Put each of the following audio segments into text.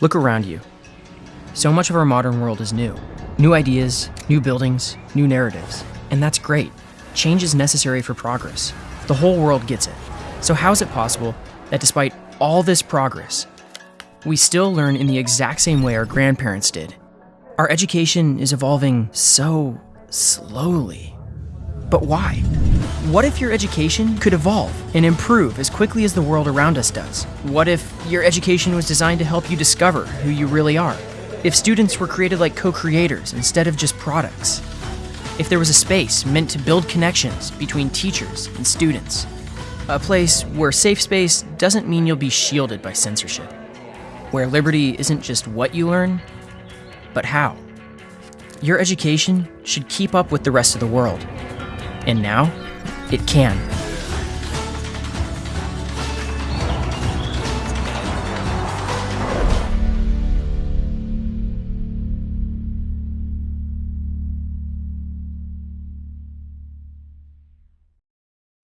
Look around you. So much of our modern world is new. New ideas, new buildings, new narratives. And that's great. Change is necessary for progress. The whole world gets it. So, how is it possible that despite all this progress, we still learn in the exact same way our grandparents did? Our education is evolving so slowly. But why? What if your education could evolve and improve as quickly as the world around us does? What if your education was designed to help you discover who you really are? If students were created like co creators instead of just products? If there was a space meant to build connections between teachers and students? A place where safe space doesn't mean you'll be shielded by censorship. Where liberty isn't just what you learn, but how. Your education should keep up with the rest of the world. And now, it can.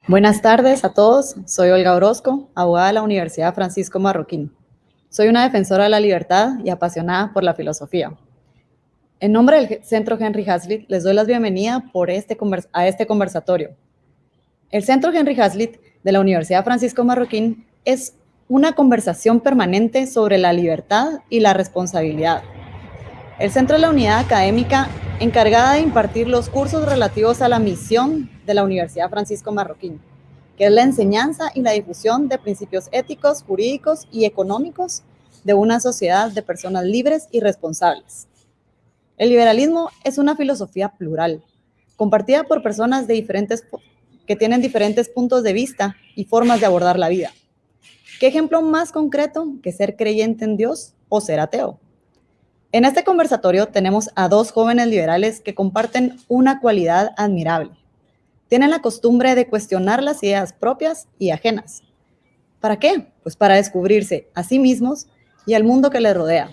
Buenas tardes a todos, soy Olga Orozco, abogada de la Universidad Francisco Marroquín. Soy una defensora de la libertad y apasionada por la filosofía. En nombre del Centro Henry Hazlitt, les doy la bienvenida por este a este conversatorio. El Centro Henry Hazlitt de la Universidad Francisco Marroquín es una conversación permanente sobre la libertad y la responsabilidad. El centro es la unidad académica encargada de impartir los cursos relativos a la misión de la Universidad Francisco Marroquín, que es la enseñanza y la difusión de principios éticos, jurídicos y económicos de una sociedad de personas libres y responsables. El liberalismo es una filosofía plural, compartida por personas de diferentes, que tienen diferentes puntos de vista y formas de abordar la vida. ¿Qué ejemplo más concreto que ser creyente en Dios o ser ateo? En este conversatorio tenemos a dos jóvenes liberales que comparten una cualidad admirable. Tienen la costumbre de cuestionar las ideas propias y ajenas. ¿Para qué? Pues para descubrirse a sí mismos y al mundo que les rodea.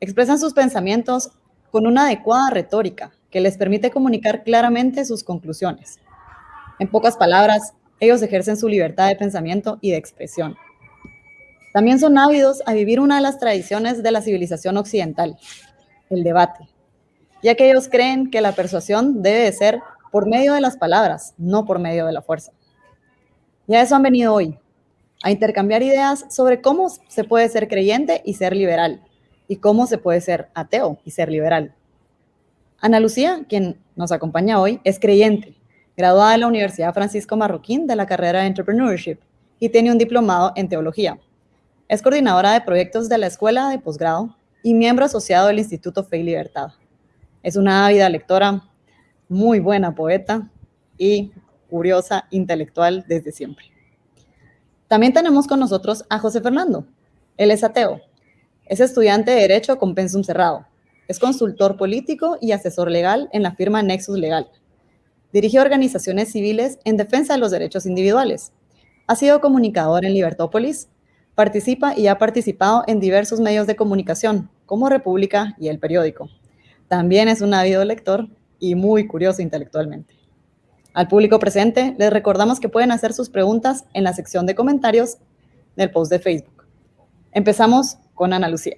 Expresan sus pensamientos con una adecuada retórica que les permite comunicar claramente sus conclusiones. En pocas palabras, ellos ejercen su libertad de pensamiento y de expresión. También son ávidos a vivir una de las tradiciones de la civilización occidental, el debate, ya que ellos creen que la persuasión debe de ser por medio de las palabras, no por medio de la fuerza. Y a eso han venido hoy, a intercambiar ideas sobre cómo se puede ser creyente y ser liberal, y cómo se puede ser ateo y ser liberal. Ana Lucía, quien nos acompaña hoy, es creyente, graduada de la Universidad Francisco Marroquín de la carrera de Entrepreneurship y tiene un diplomado en teología. Es coordinadora de proyectos de la Escuela de Posgrado y miembro asociado del Instituto Fe y Libertad. Es una ávida lectora, muy buena poeta y curiosa intelectual desde siempre. También tenemos con nosotros a José Fernando. Él es ateo. Es estudiante de Derecho con pensum cerrado. Es consultor político y asesor legal en la firma Nexus Legal. Dirige organizaciones civiles en defensa de los derechos individuales. Ha sido comunicador en Libertópolis, Participa y ha participado en diversos medios de comunicación, como República y El Periódico. También es un ávido lector y muy curioso intelectualmente. Al público presente, les recordamos que pueden hacer sus preguntas en la sección de comentarios del post de Facebook. Empezamos con Ana Lucía.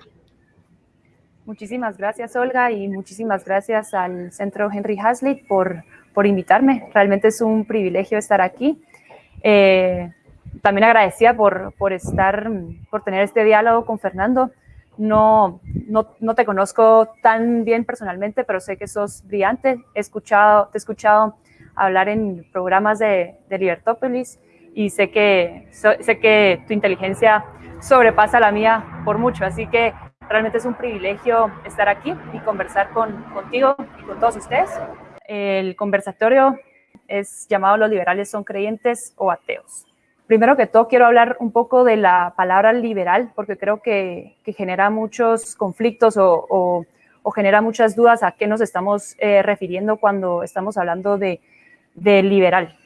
Muchísimas gracias, Olga, y muchísimas gracias al Centro Henry Hazlitt por, por invitarme. Realmente es un privilegio estar aquí. Eh, también agradecida por, por, estar, por tener este diálogo con Fernando. No, no, no, te conozco tan bien personalmente, pero sé que sos brillante. He escuchado, te he escuchado hablar en programas de, de Libertópolis y sé que, sé que tu inteligencia sobrepasa la mía por mucho. Así que realmente es un privilegio estar aquí y conversar con, contigo y con todos ustedes. El conversatorio es llamado Los liberales son creyentes o ateos. Primero que todo, quiero hablar un poco de la palabra liberal, porque creo que, genera muchos conflictos o, genera muchas dudas a qué nos estamos eh, refiriendo cuando estamos hablando de, liberal.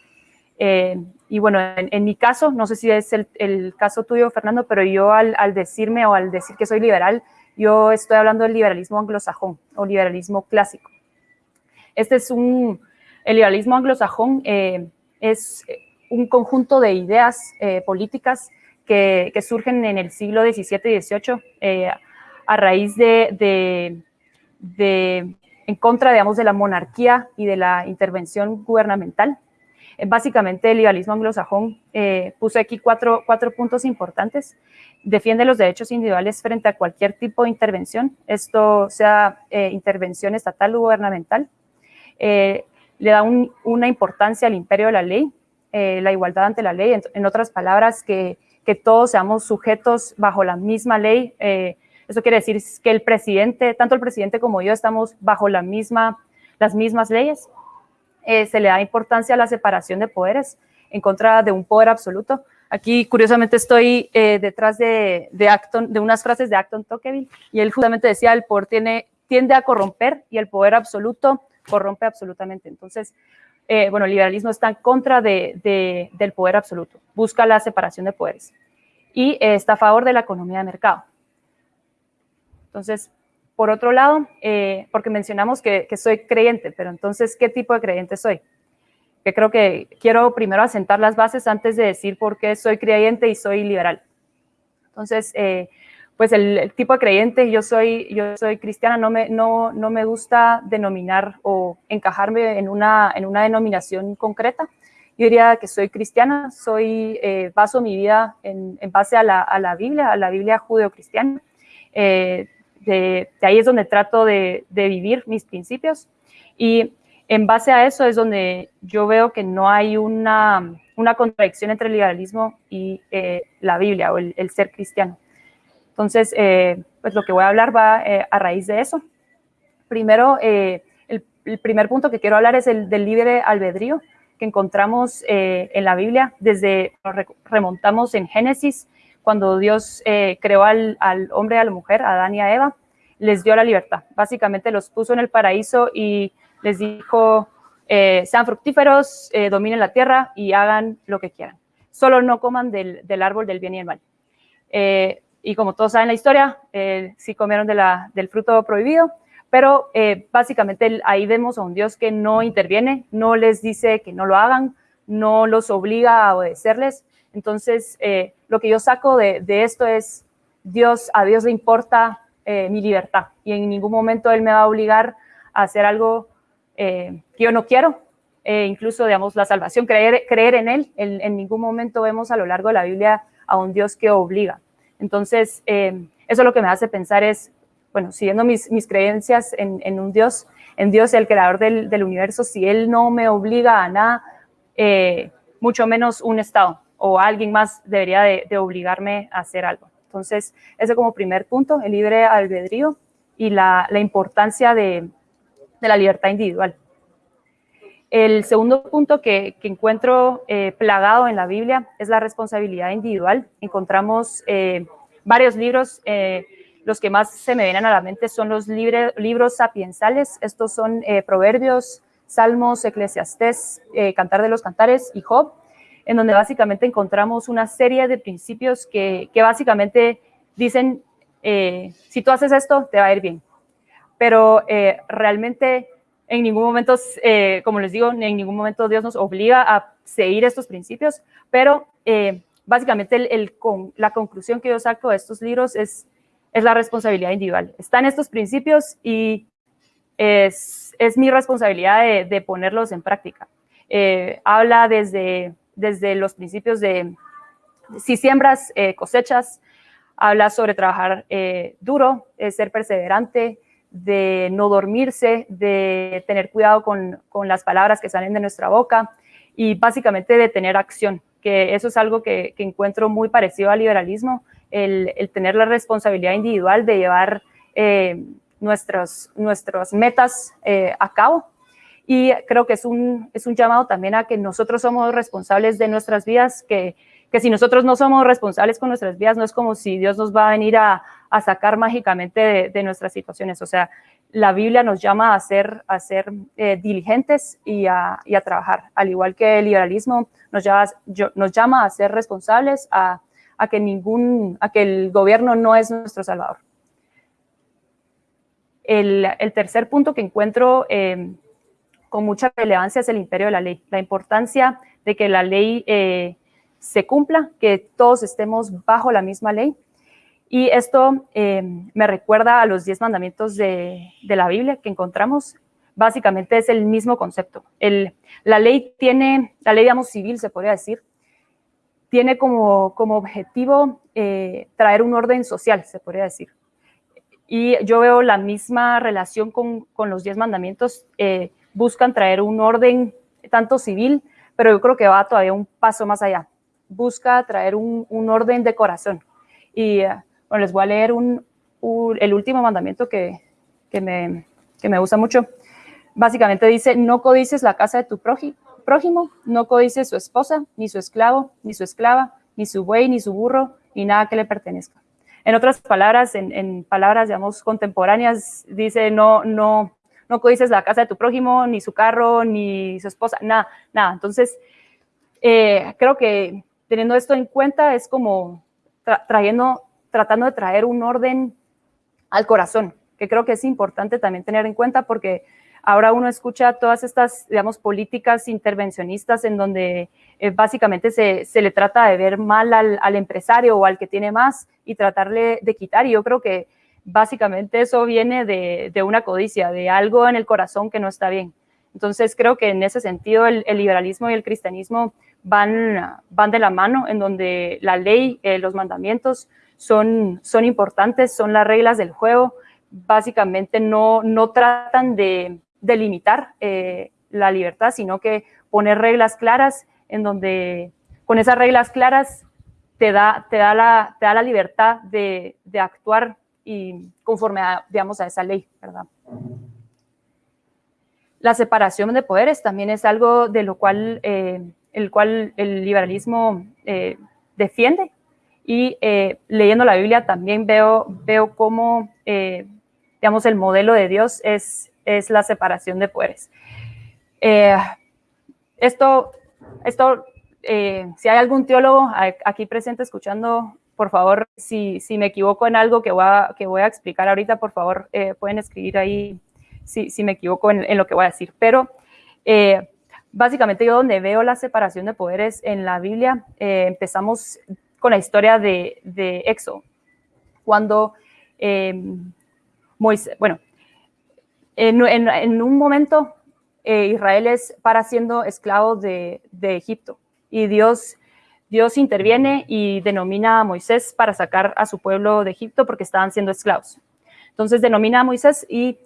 Eh, y bueno, en, mi caso, no sé si es el, caso tuyo, Fernando, pero yo al, decirme o al decir que soy liberal, yo estoy hablando del liberalismo anglosajón o liberalismo clásico. Este es un, el liberalismo anglosajón eh, es un conjunto de ideas eh, políticas que, surgen en el siglo XVII y XVIII eh, a raíz de, de, en contra, digamos, de la monarquía y de la intervención gubernamental. Eh, básicamente, el liberalismo anglosajón puso aquí cuatro, cuatro puntos importantes. Defiende los derechos individuales frente a cualquier tipo de intervención, esto sea intervención estatal o gubernamental. Le da una importancia al imperio de la ley, la igualdad ante la ley, en, otras palabras, que, todos seamos sujetos bajo la misma ley. eso quiere decir que el presidente, tanto el presidente como yo, estamos bajo las mismas leyes. Eh, se le da importancia a la separación de poderes en contra de un poder absoluto. Aquí, curiosamente, estoy eh, detrás de unas frases de Acton Tocqueville, y él justamente decía, el poder tiene, tiende a corromper y el poder absoluto corrompe absolutamente. Entonces, eh, bueno, el liberalismo está en contra de, del poder absoluto, busca la separación de poderes y está a favor de la economía de mercado. Entonces, por otro lado, eh, porque mencionamos que, soy creyente, pero entonces, ¿qué tipo de creyente soy? Que creo que quiero primero asentar las bases antes de decir por qué soy creyente y soy liberal. Entonces, eh, pues el, tipo de creyente, yo soy, yo soy cristiana, no me, no, no me gusta denominar o encajarme en una, en una denominación concreta. Yo diría que soy cristiana, soy, eh, baso mi vida en, base a la, a la, Biblia, a la Biblia judeocristiana. Eh, de, ahí es donde trato de, vivir mis principios y en base a eso es donde yo veo que no hay una, contradicción entre el liberalismo y eh, la Biblia o el, ser cristiano. Entonces, eh, pues lo que voy a hablar va eh, a raíz de eso. Primero, el, primer punto que quiero hablar es el del libre albedrío que encontramos en la Biblia. Desde, remontamos en Génesis, cuando Dios eh, creó al, hombre y a la mujer, a Adán y a Eva, les dio la libertad. Básicamente los puso en el paraíso y les dijo, eh, sean fructíferos, eh, dominen la tierra y hagan lo que quieran. Solo no coman del, árbol del bien y el mal. Y como todos saben la historia, sí comieron del fruto prohibido, pero básicamente ahí vemos a un Dios que no interviene, no les dice que no lo hagan, no los obliga a obedecerles, entonces, eh, lo que yo saco de, esto es, Dios, a Dios le importa eh, mi libertad y en ningún momento Él me va a obligar a hacer algo eh, que yo no quiero. incluso, digamos, la salvación, creer, creer en Él, en, ningún momento vemos a lo largo de la Biblia a un Dios que obliga. Entonces, eso lo que me hace pensar es, bueno, siguiendo mis, creencias en, un Dios, en Dios, el creador del, universo, si Él no me obliga a nada, mucho menos un Estado o alguien más debería de, obligarme a hacer algo. Entonces, ese como primer punto, el libre albedrío y la, importancia de, la libertad individual. El segundo punto que, encuentro eh, plagado en la Biblia es la responsabilidad individual. Encontramos eh, varios libros, eh, los que más se me vienen a la mente son los libros sapiensales. Estos son Proverbios, Salmos, Eclesiastés, Cantar de los Cantares y Job en donde básicamente encontramos una serie de principios que, básicamente dicen, si tú haces esto, te va a ir bien. Pero realmente en ningún momento, eh, como les digo, en ningún momento Dios nos obliga a seguir estos principios, pero básicamente el, con, la conclusión que yo saco de estos libros es, es la responsabilidad individual. Están estos principios y es, es mi responsabilidad de, de ponerlos en práctica. habla desde desde los principios de si siembras, eh, cosechas, habla sobre trabajar eh, duro, eh, ser perseverante, de no dormirse, de tener cuidado con, las palabras que salen de nuestra boca y básicamente de tener acción, que eso es algo que, encuentro muy parecido al liberalismo, el, tener la responsabilidad individual de llevar nuestras metas a cabo. Y creo que es un, es un llamado también a que nosotros somos responsables de nuestras vidas, que, que si nosotros no somos responsables con nuestras vidas, no es como si Dios nos va a venir a, a sacar mágicamente de, nuestras situaciones. O sea, la Biblia nos llama a ser, a ser eh, diligentes y a, a, trabajar, al igual que el liberalismo nos llama, nos llama a ser responsables, a, a, que ningún, a que el gobierno no es nuestro salvador. El, el tercer punto que encuentro eh, con mucha relevancia es el imperio de la ley, la importancia de que la ley eh, se cumpla, que todos estemos bajo la misma ley. Y esto eh, me recuerda a los diez mandamientos de, la Biblia que encontramos. Básicamente es el mismo concepto. la ley tiene, la ley, digamos, civil, se podría decir, tiene como, como objetivo eh, traer un orden social, se podría decir. Y yo veo la misma relación con, los diez mandamientos. Eh, buscan traer un orden tanto civil, pero yo creo que va todavía un paso más allá. Busca traer un, orden de corazón. Y bueno, les voy a leer el último mandamiento que, me, me gusta mucho. Básicamente dice, no codices la casa de tu prójimo, no codices su esposa, ni su esclavo, ni su esclava, ni su buey, ni su burro, ni nada que le pertenezca. En otras palabras, en, palabras, digamos, contemporáneas, dice, no, no, no codices la casa de tu prójimo, ni su carro, ni su esposa, nada, nada. Entonces, eh, creo que teniendo esto en cuenta es como trayendo tratando de traer un orden al corazón, que creo que es importante también tener en cuenta porque ahora uno escucha todas estas, digamos, políticas intervencionistas en donde eh, básicamente se, se, le trata de ver mal al, al, empresario o al que tiene más y tratarle de quitar. Y yo creo que básicamente eso viene de, de, una codicia, de algo en el corazón que no está bien. Entonces creo que en ese sentido el, liberalismo y el cristianismo van, van de la mano, en donde la ley, eh, los mandamientos son, son importantes, son las reglas del juego. Básicamente no, no tratan de, de limitar eh, la libertad, sino que poner reglas claras en donde con esas reglas claras te da, te da, la, te da la libertad de, de actuar y conforme a, a esa ley, ¿verdad? La separación de poderes también es algo de lo cual, eh, el cual el liberalismo eh, defiende y eh, leyendo la Biblia también veo, veo cómo, eh, digamos, el modelo de Dios es, es la separación de poderes. Eh, esto, esto si hay algún teólogo aquí presente escuchando, por favor, si, si me equivoco en algo que voy a, que voy a explicar ahorita, por favor, pueden escribir ahí si, si me equivoco en, en, lo que voy a decir. Pero básicamente yo donde veo la separación de poderes en la Biblia, empezamos con la historia de, de Éxodo, cuando em, Moisés, bueno, en, un momento eh, Israel es para siendo esclavo de, de, Egipto y Dios, Dios interviene y denomina a Moisés para sacar a su pueblo de Egipto porque estaban siendo esclavos. Entonces denomina a Moisés y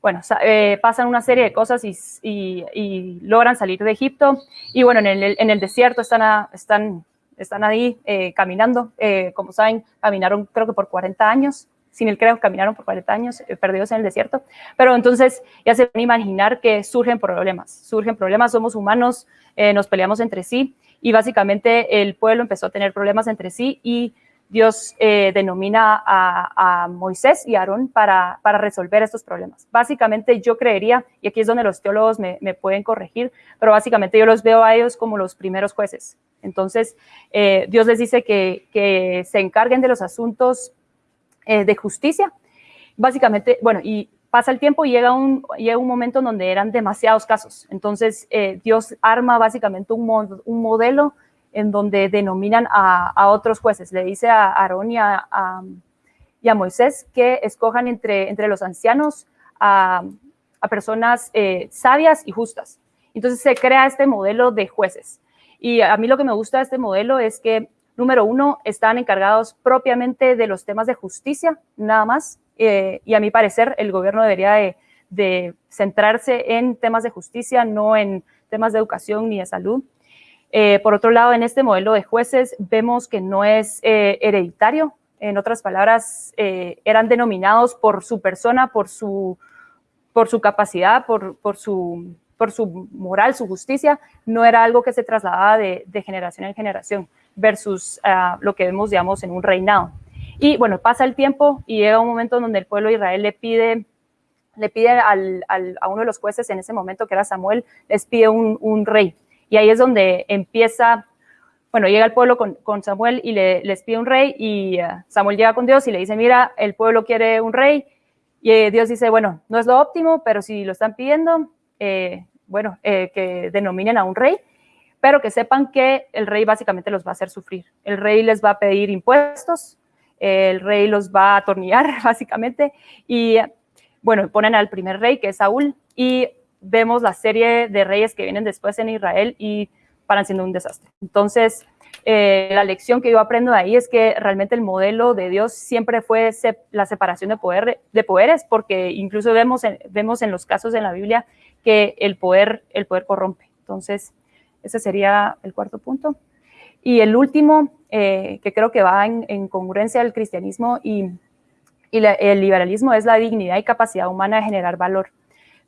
bueno, eh, pasan una serie de cosas y, y, logran salir de Egipto. Y bueno, en el desierto están, están están ahí eh, caminando. Eh, como saben, caminaron creo que por 40 años, sin el creo, caminaron por 40 años eh, perdidos en el desierto. Pero entonces ya se van a imaginar que surgen problemas, surgen problemas, somos humanos, nos peleamos entre sí y básicamente el pueblo empezó a tener problemas entre sí y Dios denomina a, Moisés y Aarón para, para, resolver estos problemas. Básicamente yo creería, y aquí es donde los teólogos me, me, pueden corregir, pero básicamente yo los veo a ellos como los primeros jueces. Entonces, eh, Dios les dice que, se encarguen de los asuntos eh, de justicia. Básicamente, bueno, y pasa el tiempo y llega un, llega un momento en donde eran demasiados casos. Entonces, eh, Dios arma básicamente un, modelo en donde denominan a, otros jueces. Le dice a Aarón y a, Moisés que escojan entre los ancianos a, personas sabias y justas. Entonces se crea este modelo de jueces. Y a mí lo que me gusta de este modelo es que, número uno, están encargados propiamente de los temas de justicia, nada más. Eh, y a mi parecer, el gobierno debería de, centrarse en temas de justicia, no en temas de educación ni de salud. Eh, por otro lado, en este modelo de jueces vemos que no es eh, hereditario. En otras palabras, eran denominados por su persona, por su, por su capacidad, por, por su por su moral, su justicia, no era algo que se trasladaba de, generación en generación versus ah, lo que vemos, digamos, en un reinado. Y bueno, pasa el tiempo y llega un momento donde el pueblo de Israel le pide, le pide al, a uno de los jueces en ese momento, que era Samuel, les pide un, rey. Y ahí es donde empieza, bueno, llega el pueblo con, con Samuel y le, les pide un rey y ah, Samuel llega con Dios y le dice, mira, el pueblo quiere un rey. Y eh, Dios dice, bueno, no es lo óptimo, pero si lo están pidiendo, eh, bueno, eh, que denominen a un rey, pero que sepan que el rey básicamente los va a hacer sufrir. El rey les va a pedir impuestos el rey los va a atornillar, básicamente, y bueno, ponen al primer rey, que es Saúl, y vemos la serie de reyes que vienen después en Israel y paran siendo un desastre. Entonces, eh, la lección que yo aprendo de ahí es que realmente el modelo de Dios siempre fue la separación de, poder, de poderes, porque incluso vemos en, vemos en los casos en la Biblia que el poder, el poder corrompe. Entonces, ese sería el cuarto punto. Y el último, eh, que creo que va en, congruencia al cristianismo y, el liberalismo, es la dignidad y capacidad humana de generar valor.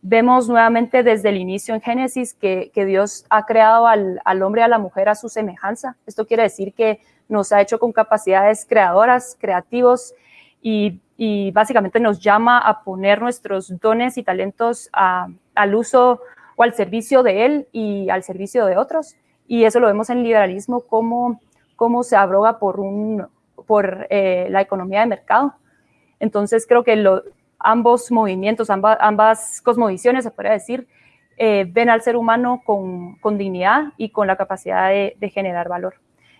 Vemos nuevamente desde el inicio en Génesis que, Dios ha creado al, hombre y a la mujer a su semejanza. Esto quiere decir que nos ha hecho con capacidades creadoras, creativos y, básicamente nos llama a poner nuestros dones y talentos al uso o al servicio de Él y al servicio de otros y eso lo vemos en liberalismo, cómo, cómo se abroga por, un, por eh, la economía de mercado. Entonces creo que ambos movimientos, ambas, ambas cosmovisiones, se podría decir, eh, ven al ser humano con, con, dignidad y con la capacidad de, generar valor.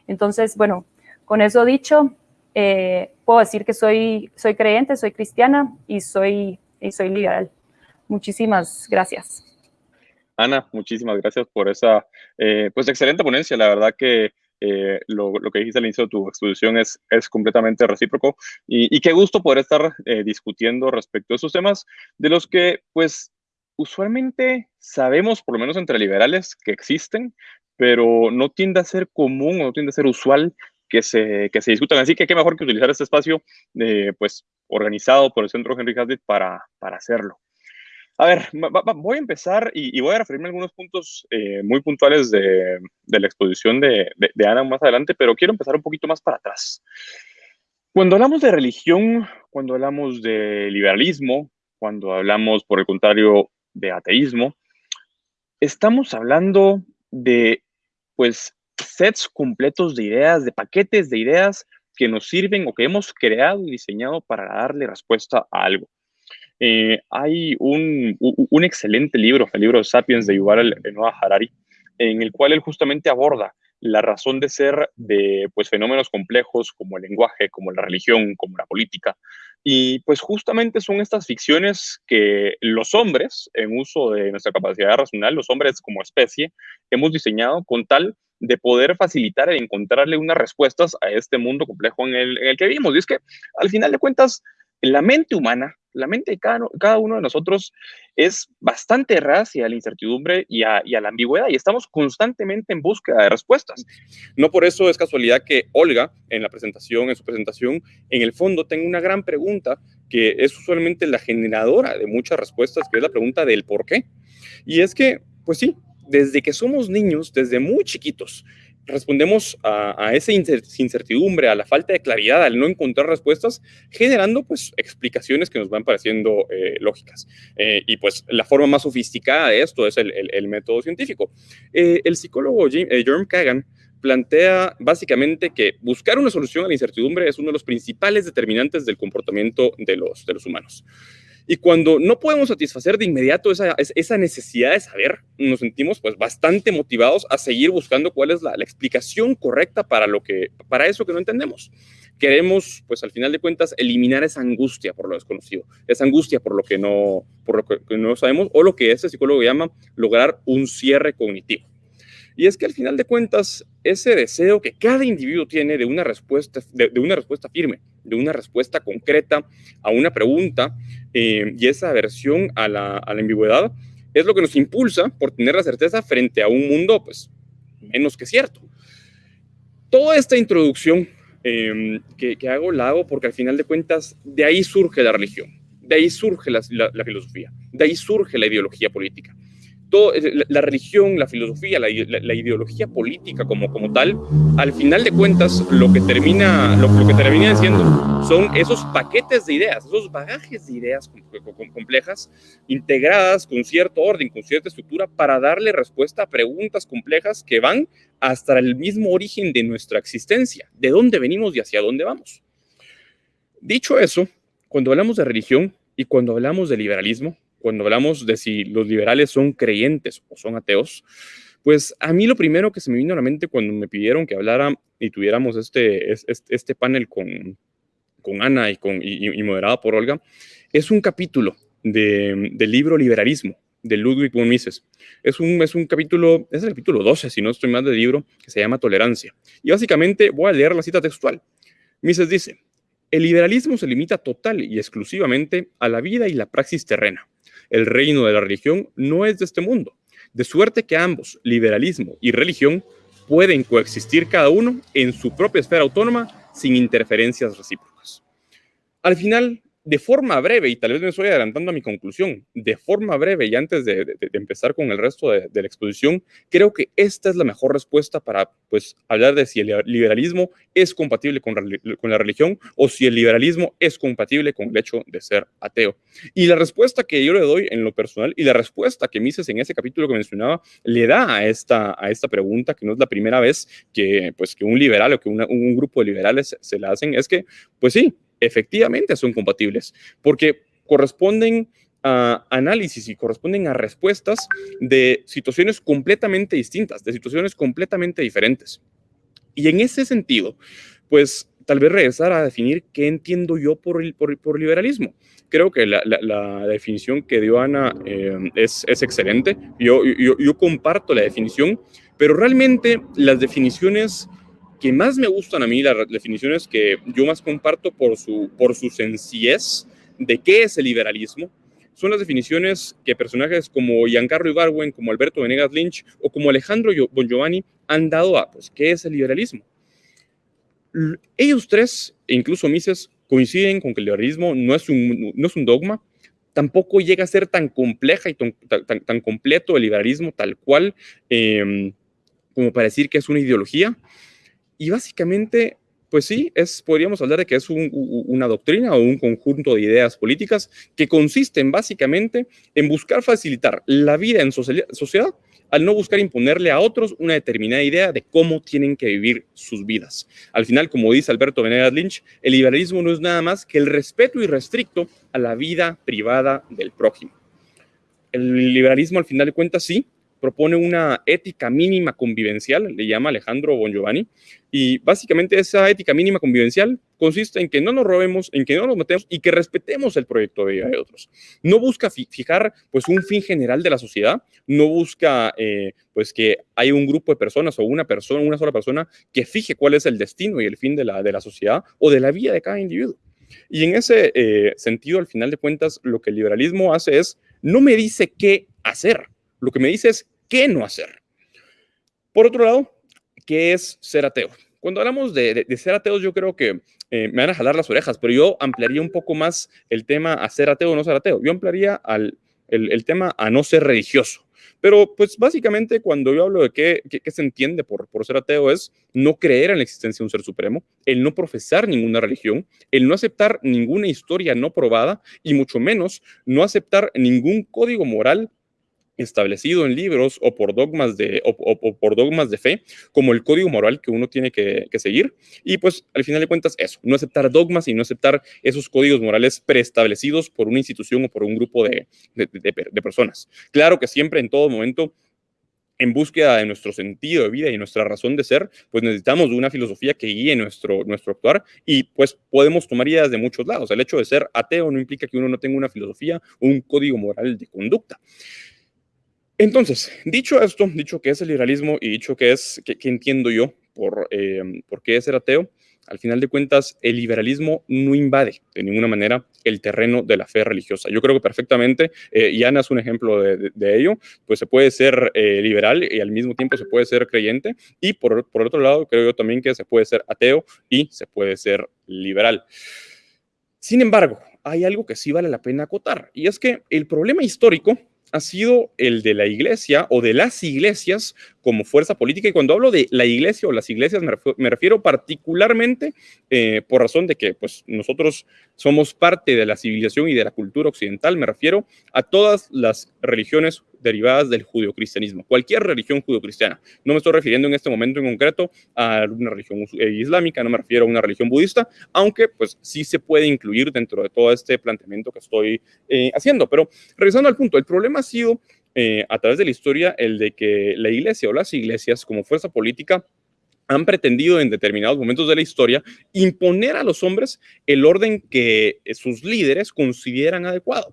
Entonces, bueno, con eso dicho, eh, puedo decir que soy, soy creyente, soy cristiana y soy, y soy liberal. Muchísimas gracias. Ana, muchísimas gracias por esa eh, pues excelente ponencia. La verdad que eh, lo, que dijiste al inicio de tu exposición es, es completamente recíproco y, qué gusto poder estar eh, discutiendo respecto a esos temas de los que pues usualmente sabemos, por lo menos entre liberales, que existen, pero no tiende a ser común o no tiende a ser usual que se, que se discutan. Así que qué mejor que utilizar este espacio pues organizado por el Centro Henry Hazlitt para, para hacerlo. A ver, voy a empezar y, voy a referirme a algunos puntos eh, muy puntuales de, la exposición de, Ana más adelante, pero quiero empezar un poquito más para atrás. Cuando hablamos de religión, cuando hablamos de liberalismo, cuando hablamos, por el contrario, de ateísmo, estamos hablando de, pues, sets completos de ideas, de paquetes de ideas que nos sirven o que hemos creado y diseñado para darle respuesta a algo. Eh, hay un, un, excelente libro, el libro Sapiens de Yuval Noah Harari, en el cual él justamente aborda la razón de ser de pues, fenómenos complejos como el lenguaje, como la religión, como la política. Y pues justamente son estas ficciones que los hombres, en uso de nuestra capacidad racional, los hombres como especie, hemos diseñado con tal de poder facilitar e encontrarle unas respuestas a este mundo complejo en el, en el que vivimos. Y es que al final de cuentas, la mente humana la mente de cada, uno de nosotros es bastante racia a la incertidumbre y a, la ambigüedad y estamos constantemente en búsqueda de respuestas. No por eso es casualidad que Olga, en la presentación, en su presentación, en el fondo tenga una gran pregunta que es usualmente la generadora de muchas respuestas, que es la pregunta del por qué. Y es que, pues sí, desde que somos niños, desde muy chiquitos, respondemos a, esa incertidumbre, a la falta de claridad, al no encontrar respuestas, generando pues explicaciones que nos van pareciendo eh, lógicas. Eh, y pues la forma más sofisticada de esto es el, método científico. Eh, el psicólogo Jerome Kagan plantea básicamente que buscar una solución a la incertidumbre es uno de los principales determinantes del comportamiento de los, de los humanos. Y cuando no podemos satisfacer de inmediato esa, esa necesidad de saber, nos sentimos pues bastante motivados a seguir buscando cuál es la, explicación correcta para, lo que, para eso que no entendemos. Queremos, pues al final de cuentas, eliminar esa angustia por lo desconocido, esa angustia por lo que no, por lo que no sabemos o lo que ese psicólogo llama lograr un cierre cognitivo. Y es que al final de cuentas, ese deseo que cada individuo tiene de una respuesta, de, una respuesta firme, de una respuesta concreta a una pregunta eh, y esa aversión a la, a la ambigüedad es lo que nos impulsa por tener la certeza frente a un mundo, pues, menos que cierto. Toda esta introducción em, que, que, hago la hago porque al final de cuentas de ahí surge la religión, de ahí surge la, la filosofía, de ahí surge la ideología política la, religión, la filosofía, la, ideología política como, como tal, al final de cuentas lo que termina, lo, que termina siendo son esos paquetes de ideas, esos bagajes de ideas complejas, integradas con cierto orden, con cierta estructura, para darle respuesta a preguntas complejas que van hasta el mismo origen de nuestra existencia, de dónde venimos y hacia dónde vamos. Dicho eso, cuando hablamos de religión y cuando hablamos de liberalismo, cuando hablamos de si los liberales son creyentes o son ateos, pues a mí lo primero que se me vino a la mente cuando me pidieron que hablara y tuviéramos este, este, panel con, con Ana y, con, y, moderada por Olga, es un capítulo del libro Liberalismo de Ludwig von Mises. Es un, es un capítulo, es el capítulo 12, si no estoy mal del libro, que se llama Tolerancia. Y básicamente voy a leer la cita textual. Mises dice, el liberalismo se limita total y exclusivamente a la vida y la praxis terrena. El reino de la religión no es de este mundo, de suerte que ambos, liberalismo y religión, pueden coexistir cada uno en su propia esfera autónoma sin interferencias recíprocas. Al final, de forma breve, y tal vez me estoy adelantando a mi conclusión, de forma breve y antes de, empezar con el resto de, la exposición, creo que esta es la mejor respuesta para pues, hablar de si el liberalismo es compatible con, la religión o si el liberalismo es compatible con el hecho de ser ateo. Y la respuesta que yo le doy en lo personal y la respuesta que Mises en ese capítulo que mencionaba le da a esta, a esta pregunta, que no es la primera vez que, pues, que un liberal o que un grupo de liberales se la hacen, es que, pues sí, efectivamente son compatibles, porque corresponden a análisis y corresponden a respuestas de situaciones completamente distintas, de situaciones completamente diferentes. Y en ese sentido, pues tal vez regresar a definir qué entiendo yo por, por, liberalismo. Creo que la, definición que dio Ana eh, es, es, excelente. Yo, yo comparto la definición, pero realmente las definiciones que más me gustan a mí, las definiciones que yo más comparto por su, por su sencillez de qué es el liberalismo, son las definiciones que personajes como Giancarlo Ibarwen, como Alberto Venegas Lynch o como Alejandro Bon Giovanni han dado a, pues, ¿qué es el liberalismo? Ellos tres, e incluso Mises, coinciden con que el liberalismo no es un, no es un dogma, tampoco llega a ser tan compleja y tan, tan, completo el liberalismo tal cual em, como para decir que es una ideología, y básicamente, pues sí, es, podríamos hablar de que es una doctrina o un conjunto de ideas políticas que consisten básicamente en buscar facilitar la vida en sociedad al no buscar imponerle a otros una determinada idea de cómo tienen que vivir sus vidas. Al final, como dice Alberto Venegas Lynch, el liberalismo no es nada más que el respeto irrestricto a la vida privada del prójimo. El liberalismo, al final de cuentas, sí, propone una ética mínima convivencial, le llama Alejandro Bon Giovanni, y básicamente esa ética mínima convivencial consiste en que no nos robemos, en que no nos matemos y que respetemos el proyecto de vida de otros. No busca fijar pues un fin general de la sociedad, no busca eh, pues que hay un grupo de personas o una persona, una sola persona que fije cuál es el destino y el fin de la, de la sociedad o de la vida de cada individuo. Y en ese eh, sentido, al final de cuentas, lo que el liberalismo hace es, no me dice qué hacer, lo que me dice es qué no hacer. Por otro lado, ¿qué es ser ateo? Cuando hablamos de, ser ateos, yo creo que eh, me van a jalar las orejas, pero yo ampliaría un poco más el tema a ser ateo o no ser ateo. Yo ampliaría al, el, tema a no ser religioso. Pero pues básicamente cuando yo hablo de qué, qué, se entiende por, ser ateo es no creer en la existencia de un ser supremo, el no profesar ninguna religión, el no aceptar ninguna historia no probada y mucho menos no aceptar ningún código moral establecido en libros o por dogmas de, o, por dogmas de fe, como el código moral que uno tiene que, seguir. Y pues al final de cuentas eso, no aceptar dogmas y no aceptar esos códigos morales preestablecidos por una institución o por un grupo de, de personas. Claro que siempre en todo momento en búsqueda de nuestro sentido de vida y nuestra razón de ser, pues necesitamos de una filosofía que guíe nuestro, nuestro actuar y pues podemos tomar ideas de muchos lados. El hecho de ser ateo no implica que uno no tenga una filosofía o un código moral de conducta. Entonces, dicho esto, dicho que es el liberalismo y dicho que es, que, entiendo yo por, eh, por qué es ser ateo, al final de cuentas, el liberalismo no invade de ninguna manera el terreno de la fe religiosa. Yo creo que perfectamente, eh, y Ana es un ejemplo de, ello, pues se puede ser eh, liberal y al mismo tiempo se puede ser creyente, y por, por otro lado, creo yo también que se puede ser ateo y se puede ser liberal. Sin embargo, hay algo que sí vale la pena acotar, y es que el problema histórico ha sido el de la iglesia o de las iglesias como fuerza política. Y cuando hablo de la iglesia o las iglesias, me refiero, particularmente eh, por razón de que pues, nosotros somos parte de la civilización y de la cultura occidental. Me refiero a todas las religiones derivadas del judio-cristianismo, cualquier religión judio-cristiana. No me estoy refiriendo en este momento en concreto a una religión eh, islámica, no me refiero a una religión budista, aunque pues sí se puede incluir dentro de todo este planteamiento que estoy eh, haciendo. Pero regresando al punto, el problema ha sido eh, a través de la historia el de que la iglesia o las iglesias como fuerza política han pretendido en determinados momentos de la historia imponer a los hombres el orden que sus líderes consideran adecuado.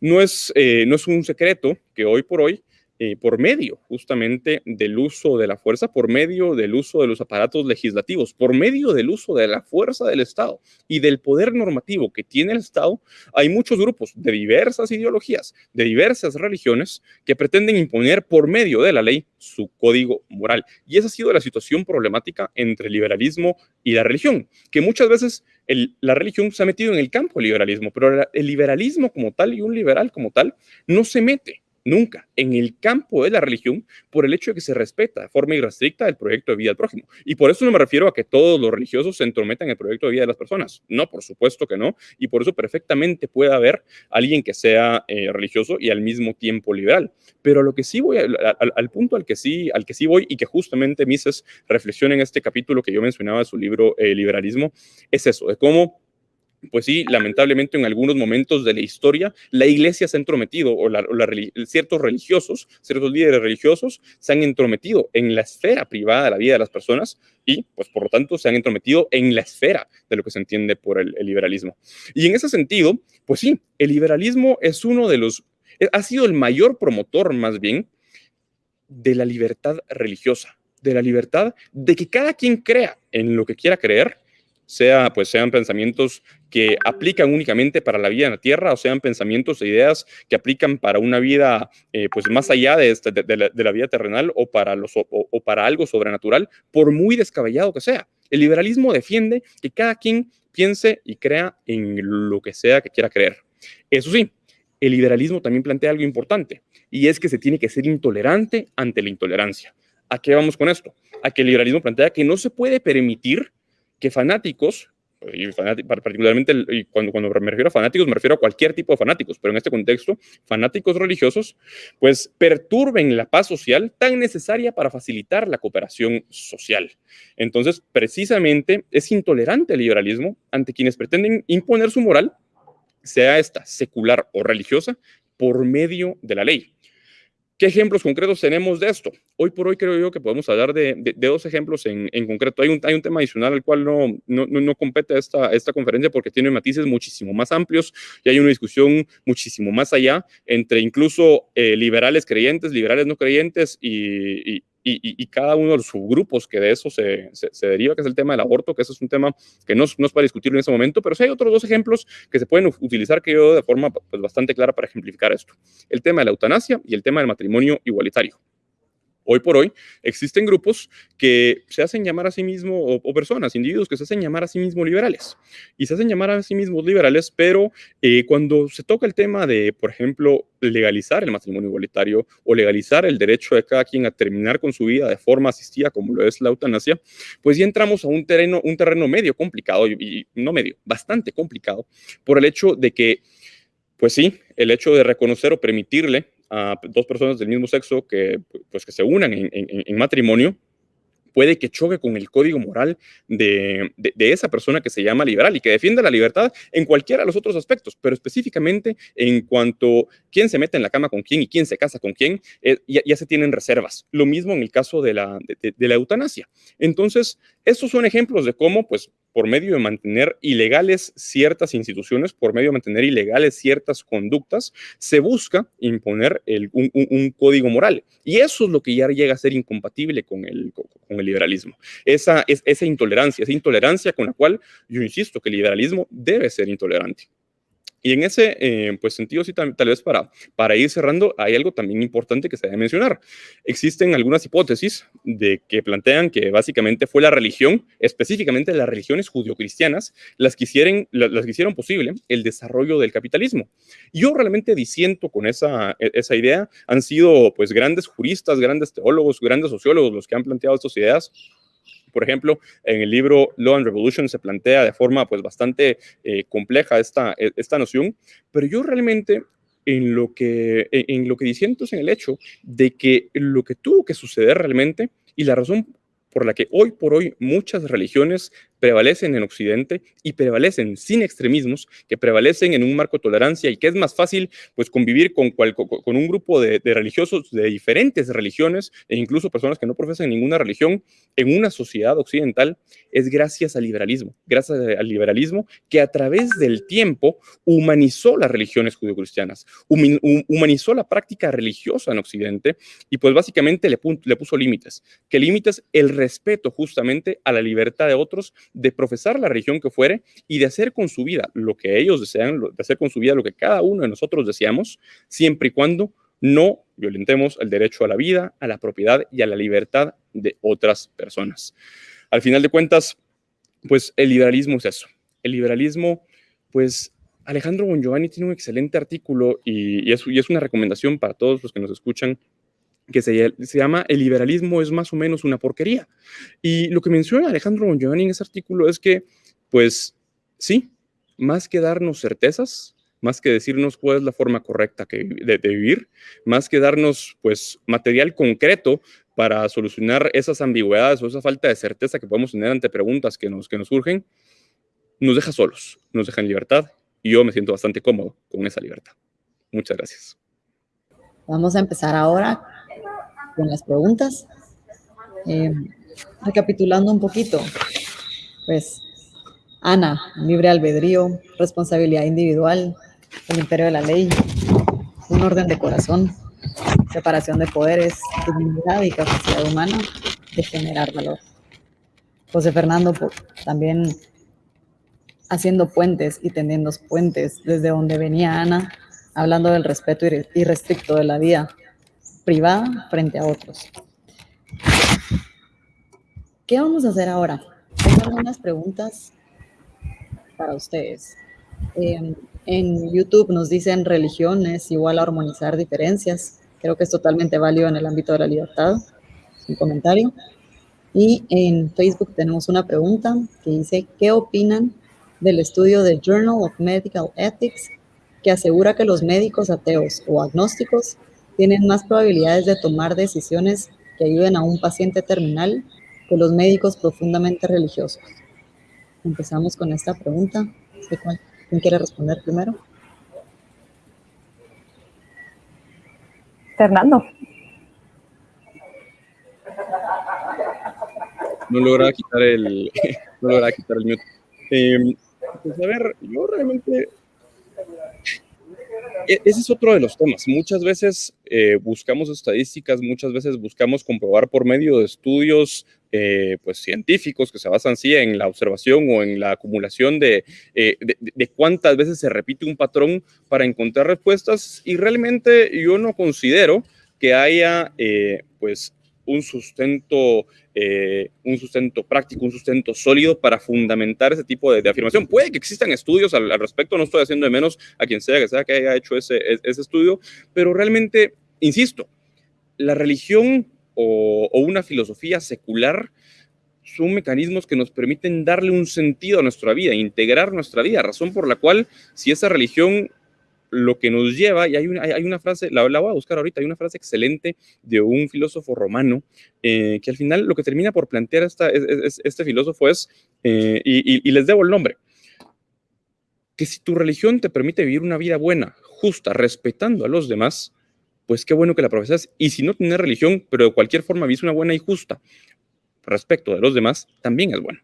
No es, eh, no es un secreto que hoy por hoy eh, por medio justamente del uso de la fuerza, por medio del uso de los aparatos legislativos, por medio del uso de la fuerza del Estado y del poder normativo que tiene el Estado, hay muchos grupos de diversas ideologías, de diversas religiones, que pretenden imponer por medio de la ley su código moral. Y esa ha sido la situación problemática entre el liberalismo y la religión, que muchas veces la religión se ha metido en el campo del liberalismo, pero el liberalismo como tal y un liberal como tal no se mete nunca en el campo de la religión por el hecho de que se respeta de forma irrestricta el proyecto de vida del prójimo. Y por eso no me refiero a que todos los religiosos se entrometan en el proyecto de vida de las personas. No, por supuesto que no. Y por eso perfectamente puede haber alguien que sea eh, religioso y al mismo tiempo liberal. Pero lo que sí voy, al, punto al que sí, al que sí voy y que justamente Mises reflexiona en este capítulo que yo mencionaba de su libro eh, Liberalismo, es eso, de cómo pues sí, lamentablemente en algunos momentos de la historia, la iglesia se ha entrometido, o, ciertos religiosos, ciertos líderes religiosos se han entrometido en la esfera privada de la vida de las personas y, pues por lo tanto, se han entrometido en la esfera de lo que se entiende por el, liberalismo. Y en ese sentido, pues sí, el liberalismo es uno de los, eh, ha sido el mayor promotor más bien de la libertad religiosa, de la libertad de que cada quien crea en lo que quiera creer sea, pues sean pensamientos que aplican únicamente para la vida en la tierra o sean pensamientos e ideas que aplican para una vida eh, pues más allá de, este, de, la, vida terrenal o para, los, o, para algo sobrenatural, por muy descabellado que sea. El liberalismo defiende que cada quien piense y crea en lo que sea que quiera creer. Eso sí, el liberalismo también plantea algo importante y es que se tiene que ser intolerante ante la intolerancia. ¿A qué vamos con esto? A que el liberalismo plantea que no se puede permitir que fanáticos, y particularmente cuando, cuando me refiero a fanáticos, me refiero a cualquier tipo de fanáticos, pero en este contexto, fanáticos religiosos, pues perturben la paz social tan necesaria para facilitar la cooperación social. Entonces, precisamente es intolerante el liberalismo ante quienes pretenden imponer su moral, sea esta secular o religiosa, por medio de la ley. ¿Qué ejemplos concretos tenemos de esto? Hoy por hoy creo yo que podemos hablar de, dos ejemplos en, concreto. Hay un, hay un, tema adicional al cual no, no, no, compete esta, esta conferencia porque tiene matices muchísimo más amplios y hay una discusión muchísimo más allá entre incluso eh, liberales creyentes, liberales no creyentes y, cada uno de los subgrupos que de eso se, se, deriva, que es el tema del aborto, que eso es un tema que no, no es para discutir en ese momento, pero sí hay otros dos ejemplos que se pueden utilizar que yo de forma pues, bastante clara para ejemplificar esto. El tema de la eutanasia y el tema del matrimonio igualitario hoy por hoy existen grupos que se hacen llamar a sí mismos, o, personas, individuos que se hacen llamar a sí mismos liberales. Y se hacen llamar a sí mismos liberales, pero eh, cuando se toca el tema de, por ejemplo, legalizar el matrimonio igualitario o legalizar el derecho de cada quien a terminar con su vida de forma asistida, como lo es la eutanasia, pues ya entramos a un terreno, un terreno medio complicado, y no medio, bastante complicado, por el hecho de que, pues sí, el hecho de reconocer o permitirle a dos personas del mismo sexo que, pues, que se unan en, matrimonio, puede que choque con el código moral de, esa persona que se llama liberal y que defiende la libertad en cualquiera de los otros aspectos, pero específicamente en cuanto quién se mete en la cama con quién y quién se casa con quién, eh, ya, se tienen reservas. Lo mismo en el caso de la, de, la eutanasia. Entonces, estos son ejemplos de cómo, pues, por medio de mantener ilegales ciertas instituciones, por medio de mantener ilegales ciertas conductas, se busca imponer un, código moral. Y eso es lo que ya llega a ser incompatible con el, con el liberalismo. Esa, es, esa intolerancia, esa intolerancia con la cual yo insisto que el liberalismo debe ser intolerante. Y en ese eh, pues, sentido, sí, tal, vez para, para ir cerrando, hay algo también importante que se debe mencionar. Existen algunas hipótesis de que plantean que básicamente fue la religión, específicamente las religiones judio-cristianas, las, que hicieron, las posible el desarrollo del capitalismo. Yo realmente disiento con esa, e, esa idea. Han sido pues grandes juristas, grandes teólogos, grandes sociólogos los que han planteado estas ideas por ejemplo, en el libro Law and Revolution se plantea de forma pues bastante eh, compleja esta, e, esta noción, pero yo realmente en lo que, en, lo que disiento es en el hecho de que lo que tuvo que suceder realmente y la razón por la que hoy por hoy muchas religiones prevalecen en Occidente y prevalecen sin extremismos, que prevalecen en un marco de tolerancia y que es más fácil pues convivir con, con un grupo de, religiosos de diferentes religiones e incluso personas que no profesan ninguna religión en una sociedad occidental es gracias al liberalismo, gracias al liberalismo que a través del tiempo humanizó las religiones judio-cristianas, humanizó la práctica religiosa en Occidente y pues básicamente le, le puso límites. ¿Qué límites? El respeto justamente a la libertad de otros de profesar la religión que fuere y de hacer con su vida lo que ellos desean, de hacer con su vida lo que cada uno de nosotros deseamos, siempre y cuando no violentemos el derecho a la vida, a la propiedad y a la libertad de otras personas. Al final de cuentas, pues el liberalismo es eso. El liberalismo, pues Alejandro Bongiovanni tiene un excelente artículo y, y, es, una recomendación para todos los que nos escuchan que se, llama El liberalismo es más o menos una porquería. Y lo que menciona Alejandro Bongiovanni en ese artículo es que, pues, sí, más que darnos certezas, más que decirnos cuál es la forma correcta de, vivir, más que darnos, pues, material concreto para solucionar esas ambigüedades o esa falta de certeza que podemos tener ante preguntas que nos, que nos surgen, nos deja solos, nos deja en libertad y yo me siento bastante cómodo con esa libertad. Muchas gracias. Vamos a empezar ahora con las preguntas. Eh, recapitulando un poquito, pues Ana, libre albedrío, responsabilidad individual, el imperio de la ley, un orden de corazón, separación de poderes, dignidad y capacidad humana de generar valor. José Fernando también haciendo puentes y tendiendo puentes desde donde venía Ana, hablando del respeto irrestricto de la vida privada frente a otros. ¿Qué vamos a hacer ahora? Tengo algunas preguntas para ustedes. en YouTube nos dicen religión es igual a armonizar diferencias. Creo que es totalmente válido en el ámbito de la libertad. Un comentario. Y en Facebook tenemos una pregunta que dice, ¿qué opinan del estudio de Journal of Medical Ethics que asegura que los médicos ateos o agnósticos tienen más probabilidades de tomar decisiones que ayuden a un paciente terminal que los médicos profundamente religiosos. Empezamos con esta pregunta. ¿Quién quiere responder primero? Fernando. No logra quitar el, no logra quitar el mute. Eh, pues a ver, yo realmente ese es otro de los temas. Muchas veces eh, buscamos estadísticas, muchas veces buscamos comprobar por medio de estudios eh, pues, científicos que se basan sí en la observación o en la acumulación eh, de, de, cuántas veces se repite un patrón para encontrar respuestas y realmente yo no considero que haya pues un sustento, eh, un sustento práctico, un sustento sólido para fundamentar ese tipo de, afirmación. Puede que existan estudios al, respecto, no estoy haciendo de menos a quien sea que sea que haya hecho ese, ese estudio, pero realmente, insisto, la religión o, o una filosofía secular son mecanismos que nos permiten darle un sentido a nuestra vida, integrar nuestra vida, razón por la cual si esa religión lo que nos lleva, y hay una, hay una frase, la, la, voy a buscar ahorita, hay una frase excelente de un filósofo romano, eh, que al final lo que termina por plantear esta, este filósofo es, eh, y, y les debo el nombre, que si tu religión te permite vivir una vida buena, justa, respetando a los demás, pues qué bueno que la profesas. Y si no tienes religión, pero de cualquier forma vives una buena y justa respecto de los demás, también es bueno.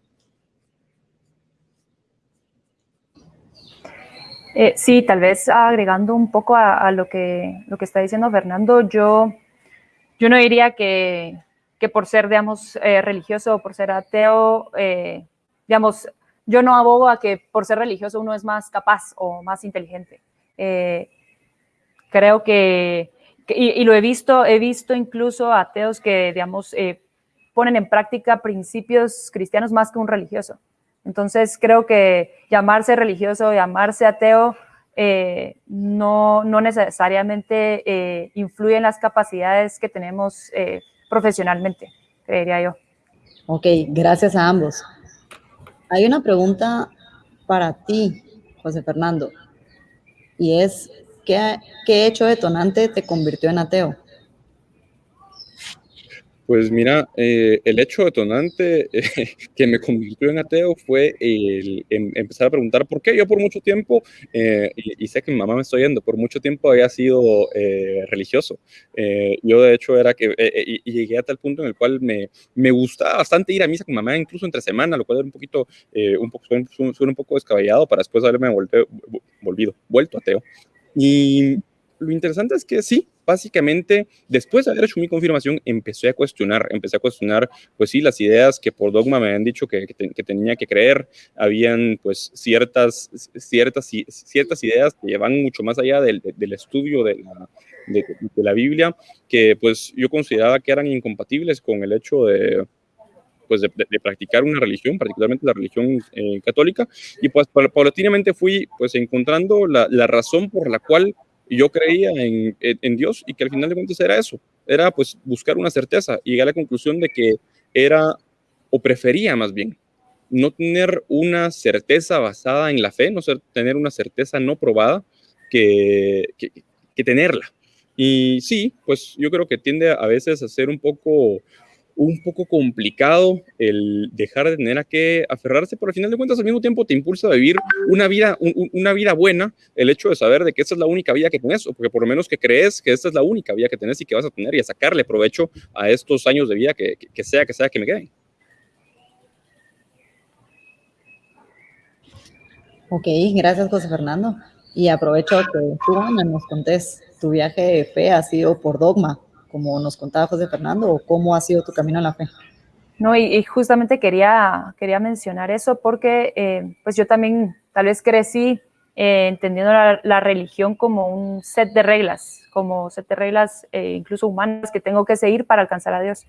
Eh, sí, tal vez agregando un poco a, lo, que, lo que está diciendo Fernando, yo, yo no diría que, que por ser, digamos, eh, religioso o por ser ateo, eh, digamos, yo no abogo a que por ser religioso uno es más capaz o más inteligente. creo que, y, y, lo he visto, he visto incluso ateos que, digamos, ponen en práctica principios cristianos más que un religioso. Entonces creo que llamarse religioso, llamarse ateo, eh, no, necesariamente eh, influye en las capacidades que tenemos eh, profesionalmente, creería yo. Ok, gracias a ambos. Hay una pregunta para ti, José Fernando, y es, ¿qué, qué hecho detonante te convirtió en ateo? Pues mira, eh, el hecho detonante eh, que me convirtió en ateo fue el em, empezar a preguntar por qué. Yo por mucho tiempo, eh, y, sé que mi mamá me está yendo, por mucho tiempo había sido religioso. yo de hecho era que, llegué a tal punto en el cual me, me gustaba bastante ir a misa con mamá, incluso entre semana, lo cual era un poquito, un poco, suena, un poco descabellado para después haberme volvido, vuelto ateo. Y lo interesante es que sí, básicamente, después de haber hecho mi confirmación, empecé a cuestionar, empecé a cuestionar, pues sí, las ideas que por dogma me habían dicho que, que, tenía que creer, habían pues ciertas, ciertas, ciertas ideas que llevan mucho más allá del, del estudio de la, de, la Biblia, que pues yo consideraba que eran incompatibles con el hecho de, pues de, practicar una religión, particularmente la religión eh, católica, y pues paulatinamente fui pues encontrando la, la, razón por la cual yo creía en, en, Dios y que al final de cuentas era eso, era pues buscar una certeza y llegué a la conclusión de que era, o prefería más bien, no tener una certeza basada en la fe, no ser, tener una certeza no probada que, que, que tenerla. Y sí, pues yo creo que tiende a veces a ser un poco un poco complicado el dejar de tener a qué aferrarse, pero al final de cuentas al mismo tiempo te impulsa a vivir una vida, una vida buena, el hecho de saber de que esa es la única vida que tenés, o porque por lo menos que crees que esta es la única vida que tenés y que vas a tener y a sacarle provecho a estos años de vida que, sea que sea que me queden. Ok, gracias José Fernando. Y aprovecho que tú, nos contés, tu viaje de fe ha sido por dogma, como nos contaba José Fernando, o cómo ha sido tu camino a la fe? No, y, justamente quería, quería mencionar eso porque eh, pues yo también tal vez crecí eh, entendiendo la, religión como un set de reglas, como set de reglas eh, incluso humanas que tengo que seguir para alcanzar a Dios.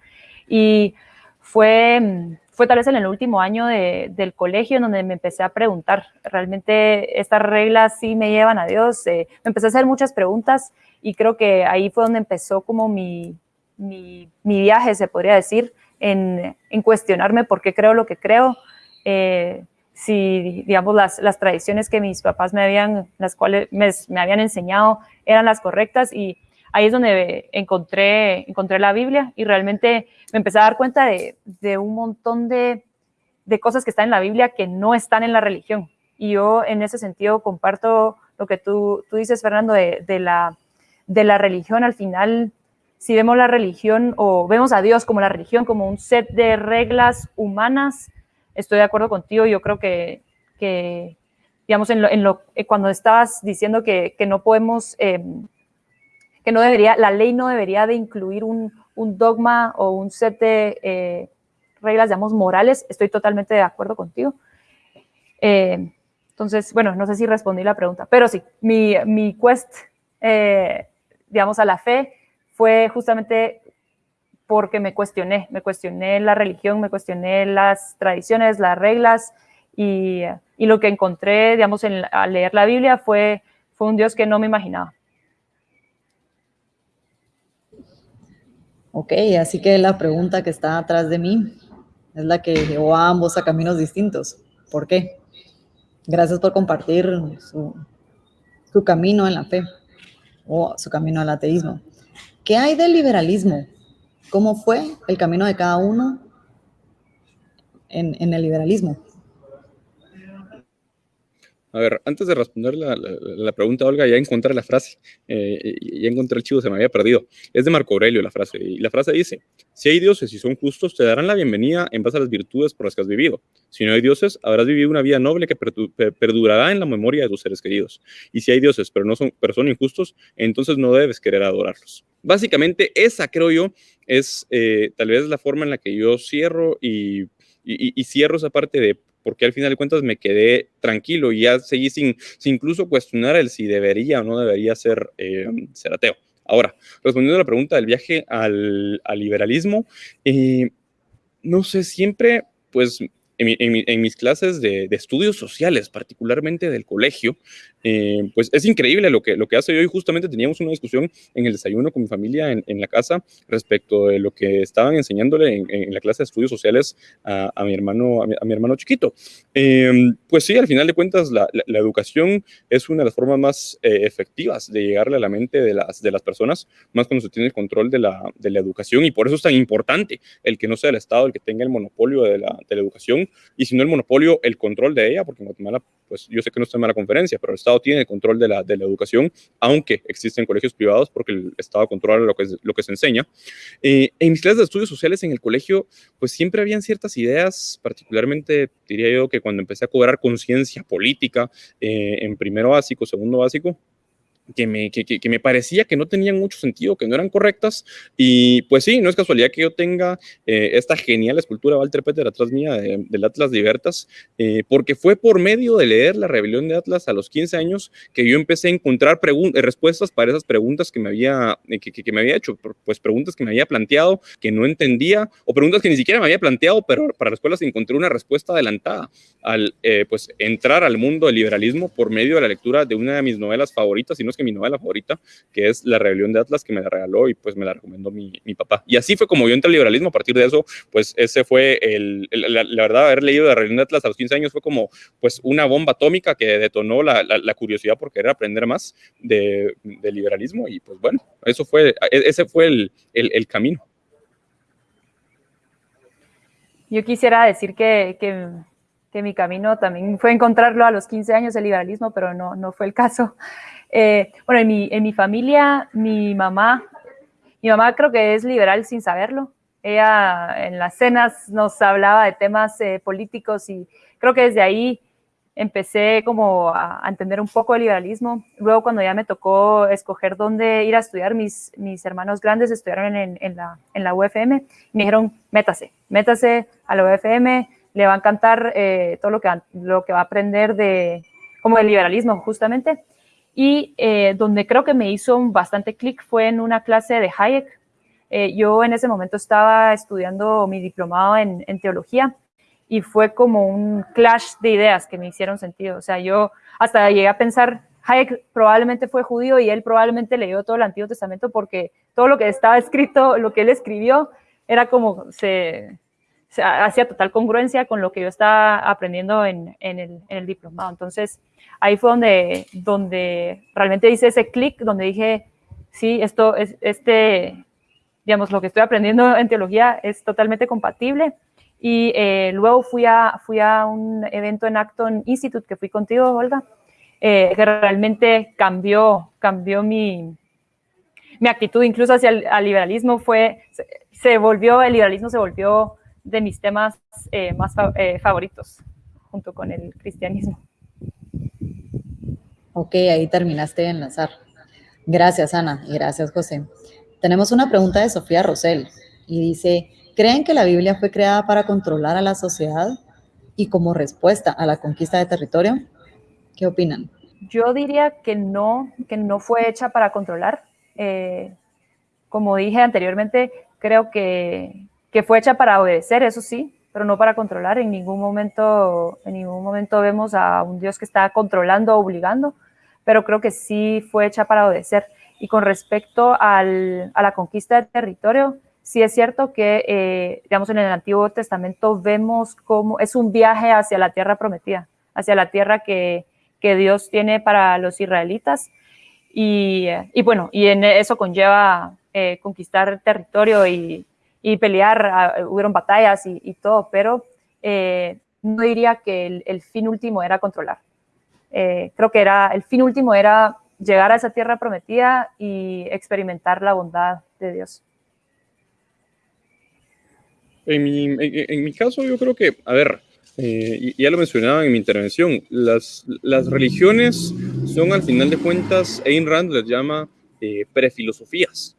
Y fue, fue tal vez en el último año de, del colegio en donde me empecé a preguntar, ¿realmente estas reglas sí me llevan a Dios? me empecé a hacer muchas preguntas y creo que ahí fue donde empezó como mi, mi, viaje, se podría decir, en, en, cuestionarme por qué creo lo que creo, eh, si, digamos, las, las, tradiciones que mis papás me habían, las cuales me, me, habían enseñado eran las correctas y ahí es donde encontré, encontré la Biblia y realmente me empecé a dar cuenta de, de un montón de, de cosas que están en la Biblia que no están en la religión. Y yo en ese sentido comparto lo que tú, tú dices, Fernando, de, de la de la religión, al final, si vemos la religión o vemos a Dios como la religión, como un set de reglas humanas, estoy de acuerdo contigo, yo creo que, digamos, en lo, eh, cuando estabas diciendo que, no podemos, em, que no debería, la ley no debería de incluir un, dogma o un set de eh, reglas, digamos, morales, estoy totalmente de acuerdo contigo. Eh, entonces, bueno, no sé si respondí la pregunta, pero sí, mi, mi quest digamos, a la fe fue justamente porque me cuestioné, me cuestioné la religión, me cuestioné las tradiciones, las reglas y, y lo que encontré, digamos, en, al leer la Biblia fue, fue un Dios que no me imaginaba. Ok, así que la pregunta que está atrás de mí es la que llevó a ambos a caminos distintos. ¿Por qué? Gracias por compartir su, camino en la fe o su camino al ateísmo. ¿Qué hay del liberalismo? ¿Cómo fue el camino de cada uno en el liberalismo? A ver, antes de responder la, la, pregunta, Olga, ya encontré la frase, eh, ya encontré el chivo, se me había perdido. Es de Marco Aurelio la frase, y la frase dice, si hay dioses y son justos, te darán la bienvenida en base a las virtudes por las que has vivido. Si no hay dioses, habrás vivido una vida noble que perdurará en la memoria de tus seres queridos. Y si hay dioses, pero, no son, pero son injustos, entonces no debes querer adorarlos. Básicamente, esa creo yo es eh, tal vez la forma en la que yo cierro y, y, y cierro esa parte de porque al final de cuentas me quedé tranquilo y ya seguí sin, incluso cuestionar el si debería o no debería ser, eh, ateo. Ahora, respondiendo a la pregunta del viaje al, al liberalismo, eh, no sé, siempre, pues en, mis clases de, estudios sociales, particularmente del colegio, Eh, pues es increíble lo que, lo que hace hoy. Justamente teníamos una discusión en el desayuno con mi familia en, la casa respecto de lo que estaban enseñándole en, la clase de estudios sociales a, mi, hermano, a mi, hermano chiquito. Em, pues sí, al final de cuentas, la, educación es una de las formas más eh, efectivas de llegarle a la mente de las, de las personas, más cuando se tiene el control de la, de la educación. Y por eso es tan importante el que no sea el Estado el que tenga el monopolio de la, de la educación, y si no el monopolio, el control de ella, porque en Guatemala, pues yo sé que no está en la conferencia, pero Estado tiene el control de la, educación, aunque existen colegios privados, porque el Estado controla lo que, lo que se enseña. Eh, en mis clases de estudios sociales en el colegio, pues siempre habían ciertas ideas, particularmente diría yo que cuando empecé a cobrar conciencia política eh, en primero básico, segundo básico, que me, que, que, me parecía que no tenían mucho sentido, que no eran correctas. Y pues sí, no es casualidad que yo tenga eh, esta genial escultura de Walter Peter atrás mía del Atlas de Libertas, eh, porque fue por medio de leer La Rebelión de Atlas a los 15 años que yo empecé a encontrar respuestas para esas preguntas que me, había, eh, que, me había hecho, pues preguntas que me había planteado, que no entendía, o preguntas que ni siquiera me había planteado, pero para las cuales encontré una respuesta adelantada al pues entrar al mundo del liberalismo por medio de la lectura de una de mis novelas favoritas, y no que mi novela favorita, que es La Rebelión de Atlas, que me la regaló y pues me la recomendó mi, mi papá. Y así fue como yo entré al liberalismo. A partir de eso, pues ese fue el, la, verdad, haber leído La Rebelión de Atlas a los 15 años fue como pues una bomba atómica que detonó la, la curiosidad por querer aprender más de, de, liberalismo. Y pues bueno, eso fue, e, ese fue el, el, el camino. Yo quisiera decir que, que, que, mi camino también fue encontrarlo a los 15 años, el liberalismo, pero no, no fue el caso. Eh, bueno, en mi, en mi familia, mi mamá, mi mamá creo que es liberal sin saberlo. Ella en las cenas nos hablaba de temas eh, políticos y creo que desde ahí empecé como a, entender un poco el liberalismo. Luego cuando ya me tocó escoger dónde ir a estudiar, mis, mis hermanos grandes estudiaron en, en, la, en la UFM me dijeron, métase, métase a la UFM, le va a encantar eh, todo lo que, lo que va a aprender de como el liberalismo justamente. Y eh, donde creo que me hizo bastante clic fue en una clase de Hayek. Eh, yo en ese momento estaba estudiando mi diplomado en, teología y fue como un clash de ideas que me hicieron sentido. O sea, yo hasta llegué a pensar, Hayek probablemente fue judío y él probablemente leyó todo el Antiguo Testamento porque todo lo que estaba escrito, lo que él escribió, era como se, hacía total congruencia con lo que yo estaba aprendiendo en, en, el, en el diplomado. Entonces, ahí fue donde, donde realmente hice ese clic, donde dije, sí, esto es, este, digamos, lo que estoy aprendiendo en teología es totalmente compatible. Y eh, luego fui a, fui a un evento en Acton Institute, que fui contigo, Olga, eh, que realmente cambió, cambió mi, mi actitud, incluso hacia el liberalismo, fue, se, volvió, el liberalismo se volvió de mis temas eh, más favoritos, junto con el cristianismo. Ok, ahí terminaste de enlazar. Gracias, Ana, y gracias, José. Tenemos una pregunta de Sofía Rosell, y dice, ¿creen que la Biblia fue creada para controlar a la sociedad y como respuesta a la conquista de territorio? ¿Qué opinan? Yo diría que no, que no fue hecha para controlar. Eh, como dije anteriormente, creo que, que fue hecha para obedecer, eso sí, pero no para controlar. En ningún momento, en ningún momento vemos a un Dios que está controlando o obligando pero creo que sí fue hecha para obedecer. Y con respecto al, a la conquista del territorio, sí es cierto que, eh, digamos, en el Antiguo Testamento vemos cómo es un viaje hacia la tierra prometida, hacia la tierra que, que Dios tiene para los israelitas. Y, y, bueno, y en eso conlleva eh, conquistar territorio y, y pelear, ah, hubieron batallas y, y todo, pero eh, no diría que el, el, fin último era controlar. Eh, creo que era el fin último era llegar a esa tierra prometida y experimentar la bondad de Dios. En mi, en, mi caso, yo creo que, a ver, eh, ya lo mencionaba en mi intervención, las, las religiones son al final de cuentas, Ayn Rand les llama eh, prefilosofías.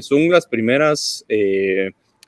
son las primeras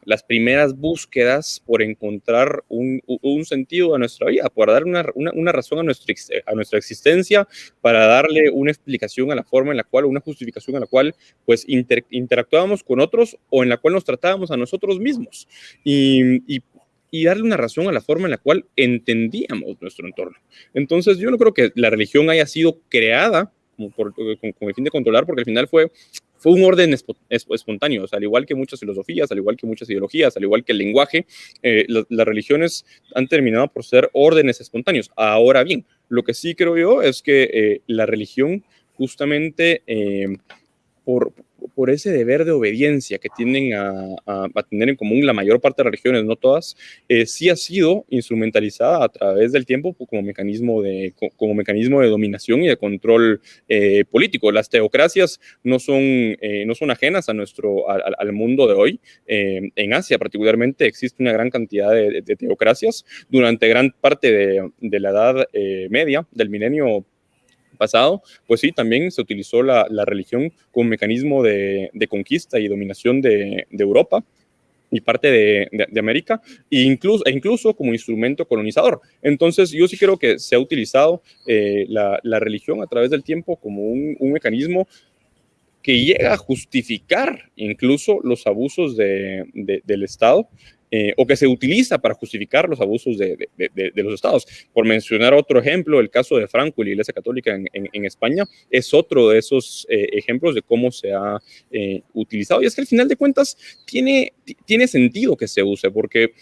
las primeras búsquedas por encontrar un, un sentido a nuestra vida, por dar una, una, razón a nuestra, a nuestra existencia, para darle una explicación a la forma en la cual, una justificación a la cual, pues, interactuábamos con otros o en la cual nos tratábamos a nosotros mismos. Y, y y darle una razón a la forma en la cual entendíamos nuestro entorno. Entonces, yo no creo que la religión haya sido creada por, con, con, el fin de controlar, porque al final fue fue un orden espontáneo, o sea, al igual que muchas filosofías, al igual que muchas ideologías, al igual que el lenguaje, eh, las religiones han terminado por ser órdenes espontáneos. Ahora bien, lo que sí creo yo es que eh, la religión justamente eh, por, por ese deber de obediencia que tienden a, a, tener en común la mayor parte de las religiones, no todas, eh, sí ha sido instrumentalizada a través del tiempo como mecanismo de, como mecanismo de dominación y de control eh, político. Las teocracias no son, eh, no son ajenas a nuestro, al mundo de hoy. Eh, en Asia particularmente existe una gran cantidad de, de teocracias. Durante gran parte de, de la Edad eh, Media, del milenio pasado, pues sí, también se utilizó la, la religión como mecanismo de, de, conquista y dominación de, Europa y parte de, de, de, América, e incluso, e incluso como instrumento colonizador. Entonces, yo sí creo que se ha utilizado eh, la, la, religión a través del tiempo como un, un mecanismo que llega a justificar incluso los abusos del Estado eh, o que se utiliza para justificar los abusos de, los estados. Por mencionar otro ejemplo, el caso de Franco y la Iglesia Católica en, España es otro de esos eh, ejemplos de cómo se ha eh, utilizado. Y es que al final de cuentas tiene sentido que se use, porque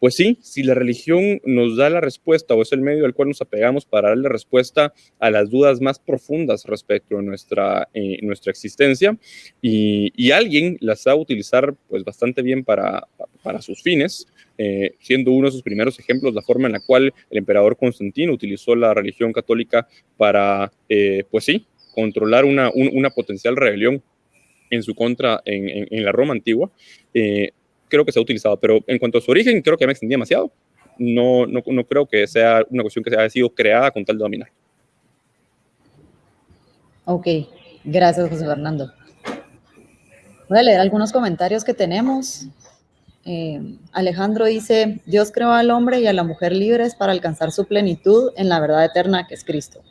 pues sí, si la religión nos da la respuesta o es el medio al cual nos apegamos para darle respuesta a las dudas más profundas respecto a nuestra, eh, nuestra existencia y, alguien las sabe utilizar pues bastante bien para, para sus fines, eh, siendo uno de sus primeros ejemplos la forma en la cual el emperador Constantino utilizó la religión católica para, eh, pues sí, controlar una, un, una potencial rebelión en su contra en, en, la Roma antigua. Creo que se ha utilizado, pero en cuanto a su origen, creo que me extendí demasiado. No, no, creo que sea una cuestión que haya sido creada con tal de dominar. Ok, gracias José Fernando. Voy a leer algunos comentarios que tenemos. Eh, Alejandro dice, Dios creó al hombre y a la mujer libres para alcanzar su plenitud en la verdad eterna que es Cristo.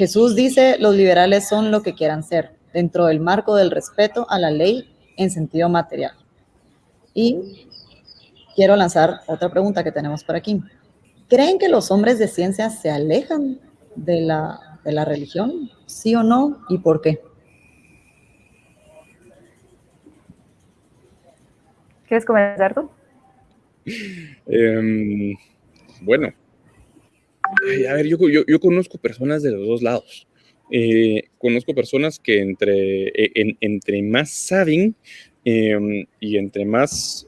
Jesús dice, los liberales son lo que quieran ser, dentro del marco del respeto a la ley en sentido material. Y quiero lanzar otra pregunta que tenemos por aquí. ¿Creen que los hombres de ciencia se alejan de la, de la religión? ¿Sí o no? ¿Y por qué? ¿Quieres comenzar tú? Eh, bueno, a ver, yo, yo, yo, conozco personas de los dos lados. Eh, conozco personas que entre, en, entre más saben, eh, y entre más,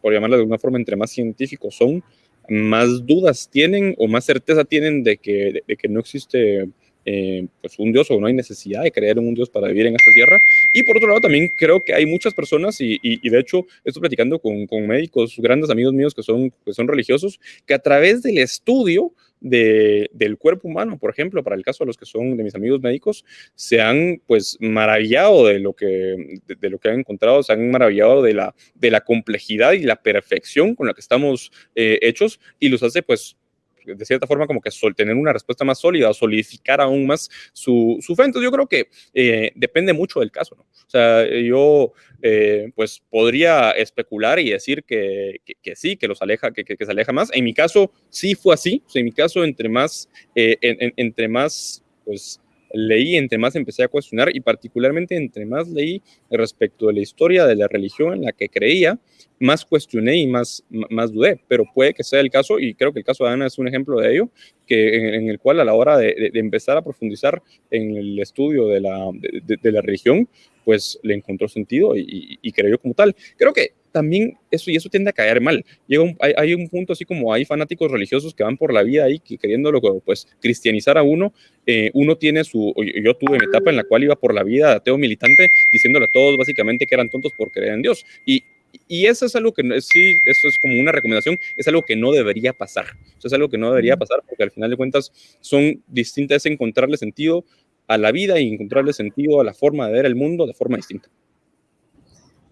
por llamarlo de alguna forma, entre más científicos son, más dudas tienen o más certeza tienen de que, de que no existe eh, pues un Dios o no hay necesidad de creer en un Dios para vivir en esta tierra. Y por otro lado, también creo que hay muchas personas, y, y, y de hecho estoy platicando con, con, médicos, grandes amigos míos que son, que son religiosos, que a través del estudio de, del cuerpo humano, por ejemplo, para el caso de los que son de mis amigos médicos, se han pues maravillado de lo que, de, de lo que han encontrado, se han maravillado de la, de la complejidad y la perfección con la que estamos eh, hechos y los hace pues de cierta forma como que tener una respuesta más sólida o solidificar aún más su, su fe. Entonces yo creo que eh, depende mucho del caso, ¿no? O sea, yo eh, pues podría especular y decir que, que, sí, que los aleja, que, que, se aleja más. En mi caso sí fue así, o sea, en mi caso entre más, eh, en, en, entre más pues leí, entre más empecé a cuestionar y particularmente entre más leí respecto de la historia de la religión en la que creía, más cuestioné y más, más dudé, pero puede que sea el caso, y creo que el caso de Ana es un ejemplo de ello, que en, el cual a la hora de, empezar a profundizar en el estudio de la, de, de la religión, pues le encontró sentido y, y, y, creyó como tal. Creo que también eso y eso tiende a caer mal. Llega un, hay, hay, un punto así como hay fanáticos religiosos que van por la vida ahí que queriéndolo pues cristianizar a uno, eh, uno tiene su, yo tuve mi etapa en la cual iba por la vida ateo militante diciéndole a todos básicamente que eran tontos por creer en Dios y y eso es algo que sí, eso es como una recomendación, es algo que no debería pasar. Es algo que no debería pasar porque al final de cuentas son distintas, encontrarle sentido a la vida y encontrarle sentido a la forma de ver el mundo de forma distinta.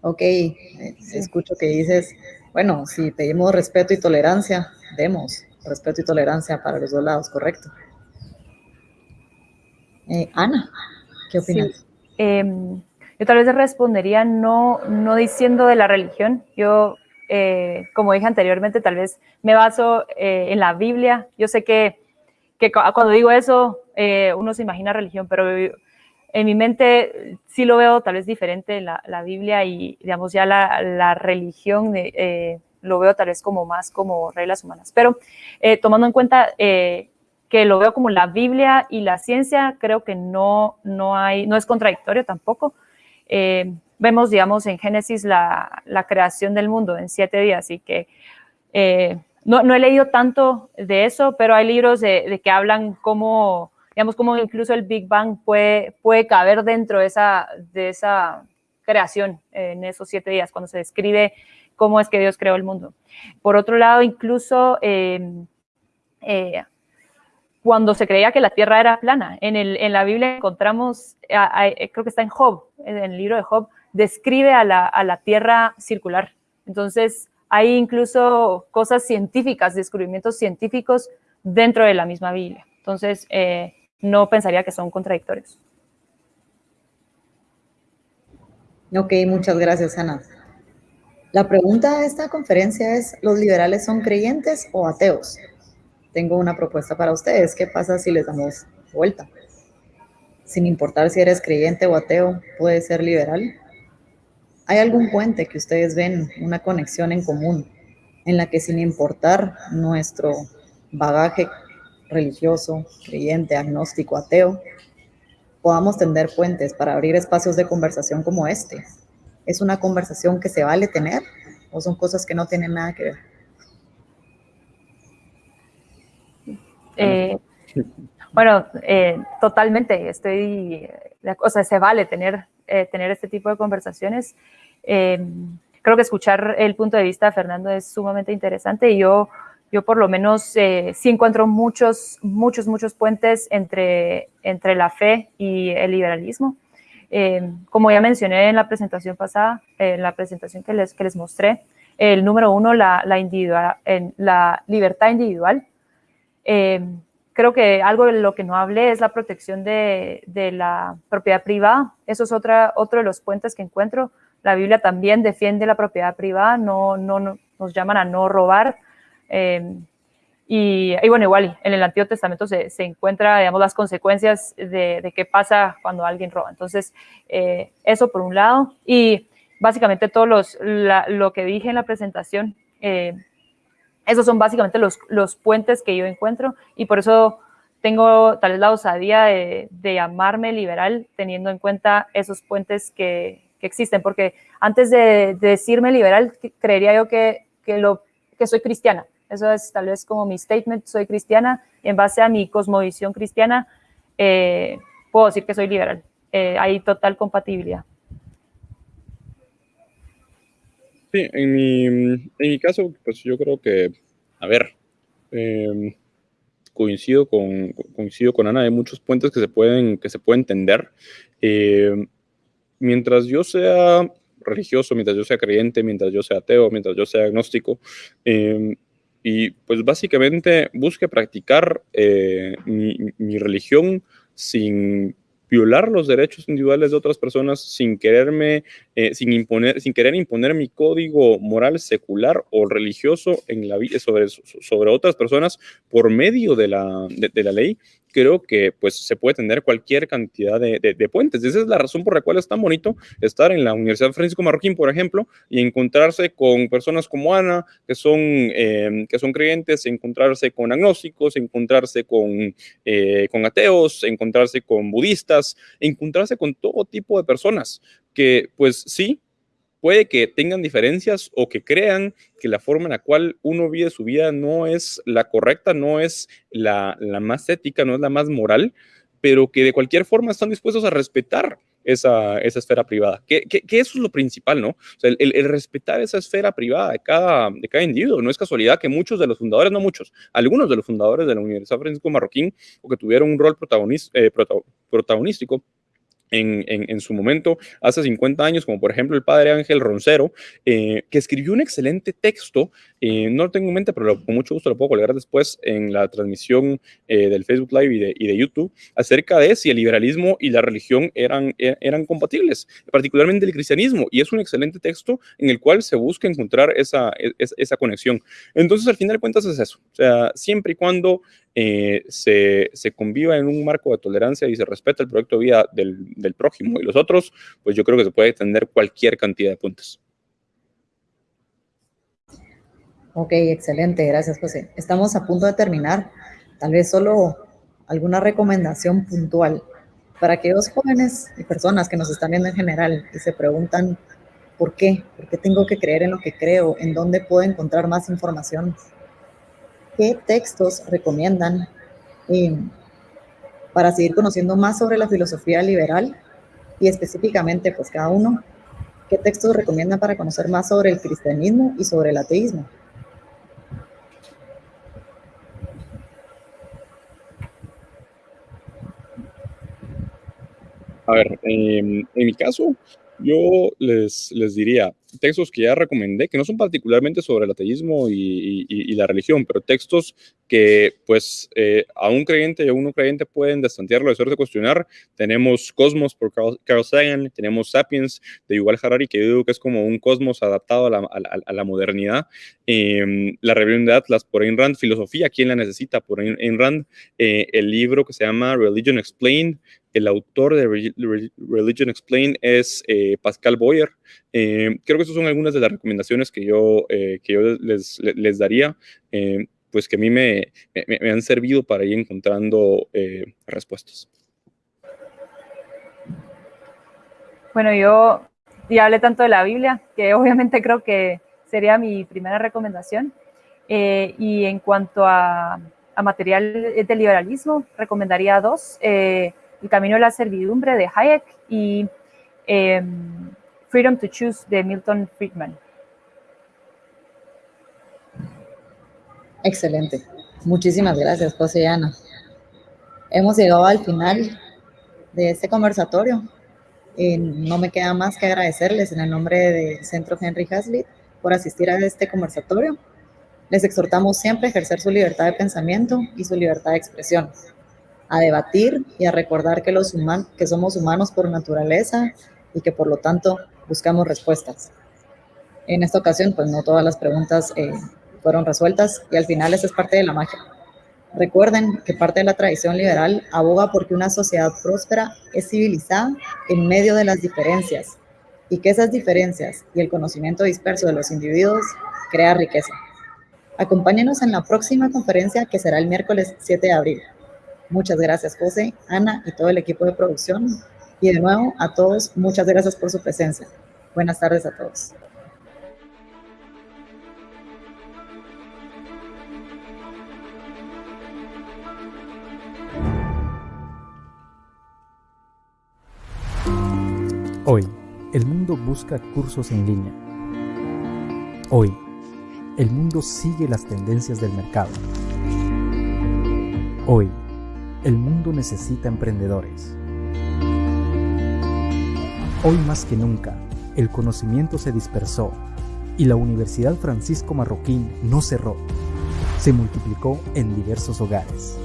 Ok, escucho que dices, bueno, si pedimos respeto y tolerancia, demos respeto y tolerancia para los dos lados, correcto. Eh, Ana, ¿qué opinas? Sí. Eh, yo tal vez respondería no, no diciendo de la religión. Yo eh, como dije anteriormente, tal vez me baso eh, en la Biblia. Yo sé que, que cuando digo eso, eh, uno se imagina religión, pero en mi mente sí lo veo tal vez diferente la, la Biblia y, digamos, ya la, la religión lo veo tal vez como más como reglas humanas. Pero tomando en cuenta que lo veo como la Biblia y la ciencia, creo que no, no, hay, no es contradictorio tampoco. Eh, vemos, digamos, en Génesis la, la, creación del mundo en siete días y que eh, no, no, he leído tanto de eso, pero hay libros de, de, que hablan cómo, digamos, cómo incluso el Big Bang puede, puede caber dentro de esa, de esa creación en esos siete días, cuando se describe cómo es que Dios creó el mundo. Por otro lado, incluso eh, eh, cuando se creía que la Tierra era plana. En, el, en la Biblia encontramos, creo que está en Job, en el libro de Job, describe a la, a la Tierra circular. Entonces, hay incluso cosas científicas, descubrimientos científicos dentro de la misma Biblia. Entonces, eh, no pensaría que son contradictorios. Ok, muchas gracias, Ana. La pregunta de esta conferencia es, ¿los liberales son creyentes o ateos? tengo una propuesta para ustedes. ¿Qué pasa si les damos vuelta? Sin importar si eres creyente o ateo, puedes ser liberal. ¿Hay algún puente que ustedes ven, una conexión en común, en la que sin importar nuestro bagaje religioso, creyente, agnóstico, ateo, podamos tender puentes para abrir espacios de conversación como este? ¿Es una conversación que se vale tener o son cosas que no tienen nada que ver? Eh, bueno, eh, totalmente, estoy, o sea, se vale tener, eh, tener este tipo de conversaciones. creo que escuchar el punto de vista de Fernando es sumamente interesante y yo, yo por lo menos sí encuentro muchos, muchos, muchos puentes entre, entre la fe y el liberalismo. como ya mencioné en la presentación pasada, en la presentación que les, que les mostré, el número uno, la, la, individual, en la libertad individual, eh, creo que algo de lo que no hablé es la protección de, de, la propiedad privada. Eso es otra, otro de los puentes que encuentro. La Biblia también defiende la propiedad privada, no, no, nos llaman a no robar. Eh, y, bueno, igual en el Antiguo Testamento se, se encuentra, digamos, las consecuencias de, qué pasa cuando alguien roba. Entonces, eh, eso por un lado. Y básicamente todo los, lo que dije en la presentación, eh, esos son básicamente los, los puentes que yo encuentro y por eso tengo tal vez la osadía de, de llamarme liberal teniendo en cuenta esos puentes que, que existen, porque antes de, de, decirme liberal, creería yo que, que, lo, que soy cristiana. Eso es tal vez como mi statement, soy cristiana, en base a mi cosmovisión cristiana, eh, puedo decir que soy liberal. Eh, hay total compatibilidad. Sí, en mi, en mi caso, pues yo creo que, a ver, eh, coincido, con, coincido con Ana, hay muchos puentes que se pueden, que se pueden entender. Eh, mientras yo sea religioso, mientras yo sea creyente, mientras yo sea ateo, mientras yo sea agnóstico, eh, y pues básicamente busque practicar eh, mi, religión sin violar los derechos individuales de otras personas sin quererme, eh, sin imponer, sin querer imponer mi código moral secular o religioso en la sobre, sobre otras personas por medio de la, de la ley, creo que pues se puede tener cualquier cantidad de, de, de, puentes. Esa es la razón por la cual es tan bonito estar en la Universidad Francisco Marroquín, por ejemplo, y encontrarse con personas como Ana, que son, eh, que son creyentes, encontrarse con agnósticos, encontrarse con, eh, con ateos, encontrarse con budistas, encontrarse con todo tipo de personas que pues sí, puede que tengan diferencias o que crean que la forma en la cual uno vive su vida no es la correcta, no es la, la más ética, no es la más moral, pero que de cualquier forma están dispuestos a respetar esa, esa esfera privada, que, que, eso es lo principal, ¿no? O sea, el, el, el, respetar esa esfera privada de cada, de cada individuo. No es casualidad que muchos de los fundadores, no muchos, algunos de los fundadores de la Universidad Francisco Marroquín, o que tuvieron un rol protagonista, eh, protagonístico, en, en, su momento, hace 50 años, como por ejemplo el padre Ángel Roncero, eh, que escribió un excelente texto, eh, no lo tengo en mente, pero con mucho gusto lo puedo colgar después en la transmisión eh, del Facebook Live y de, YouTube, acerca de si el liberalismo y la religión eran, e, eran compatibles, particularmente el cristianismo, y es un excelente texto en el cual se busca encontrar esa, e, esa, conexión. Entonces, al final de cuentas es eso, o sea, siempre y cuando se, se, conviva en un marco de tolerancia y se respeta el proyecto de vida del, del, prójimo y los otros, pues yo creo que se puede extender cualquier cantidad de puntos. Ok, excelente, gracias José. Estamos a punto de terminar. Tal vez solo alguna recomendación puntual para aquellos jóvenes y personas que nos están viendo en general y se preguntan por qué, por qué tengo que creer en lo que creo, en dónde puedo encontrar más información qué textos recomiendan eh, para seguir conociendo más sobre la filosofía liberal y específicamente, pues cada uno, qué textos recomiendan para conocer más sobre el cristianismo y sobre el ateísmo. A ver, en mi caso, yo les, les diría textos que ya recomendé, que no son particularmente sobre el ateísmo y, y, la religión, pero textos que pues eh, a un creyente y a un no creyente pueden destantearlo, de de cuestionar. Tenemos Cosmos por Carl, Sagan, tenemos Sapiens de Yuval Harari, que yo digo que es como un cosmos adaptado a la, a, la modernidad. Eh, la rebelión de Atlas por Ayn Rand, Filosofía, ¿quién la necesita? por Ayn Rand. Eh, el libro que se llama Religion Explained, el autor de Religion Explained es eh, Pascal Boyer. Eh, creo que esas son algunas de las recomendaciones que yo, eh, que yo les, les daría, pues que a mí me, me, han servido para ir encontrando respuestas. Bueno, yo ya hablé tanto de la Biblia, que obviamente creo que sería mi primera recomendación. y en cuanto a, a, material de liberalismo, recomendaría dos. El camino de la servidumbre de Hayek y em, Freedom to Choose de Milton Friedman. Excelente. Muchísimas gracias, José y Ana. Hemos llegado al final de este conversatorio. no me queda más que agradecerles en el nombre del Centro Henry Hazlitt por asistir a este conversatorio. Les exhortamos siempre a ejercer su libertad de pensamiento y su libertad de expresión a debatir y a recordar que, los que somos humanos por naturaleza y que por lo tanto buscamos respuestas. En esta ocasión, pues no todas las preguntas eh, fueron resueltas y al final esa es parte de la magia. Recuerden que parte de la tradición liberal aboga porque una sociedad próspera es civilizada en medio de las diferencias y que esas diferencias y el conocimiento disperso de los individuos crea riqueza. Acompáñenos en la próxima conferencia que será el miércoles 7 de abril. Muchas gracias, José, Ana y todo el equipo de producción. Y de nuevo, a todos, muchas gracias por su presencia. Buenas tardes a todos. Hoy, el mundo busca cursos en línea. Hoy, el mundo sigue las tendencias del mercado. Hoy, el mundo necesita emprendedores. Hoy más que nunca, el conocimiento se dispersó y la Universidad Francisco Marroquín no cerró, se multiplicó en diversos hogares.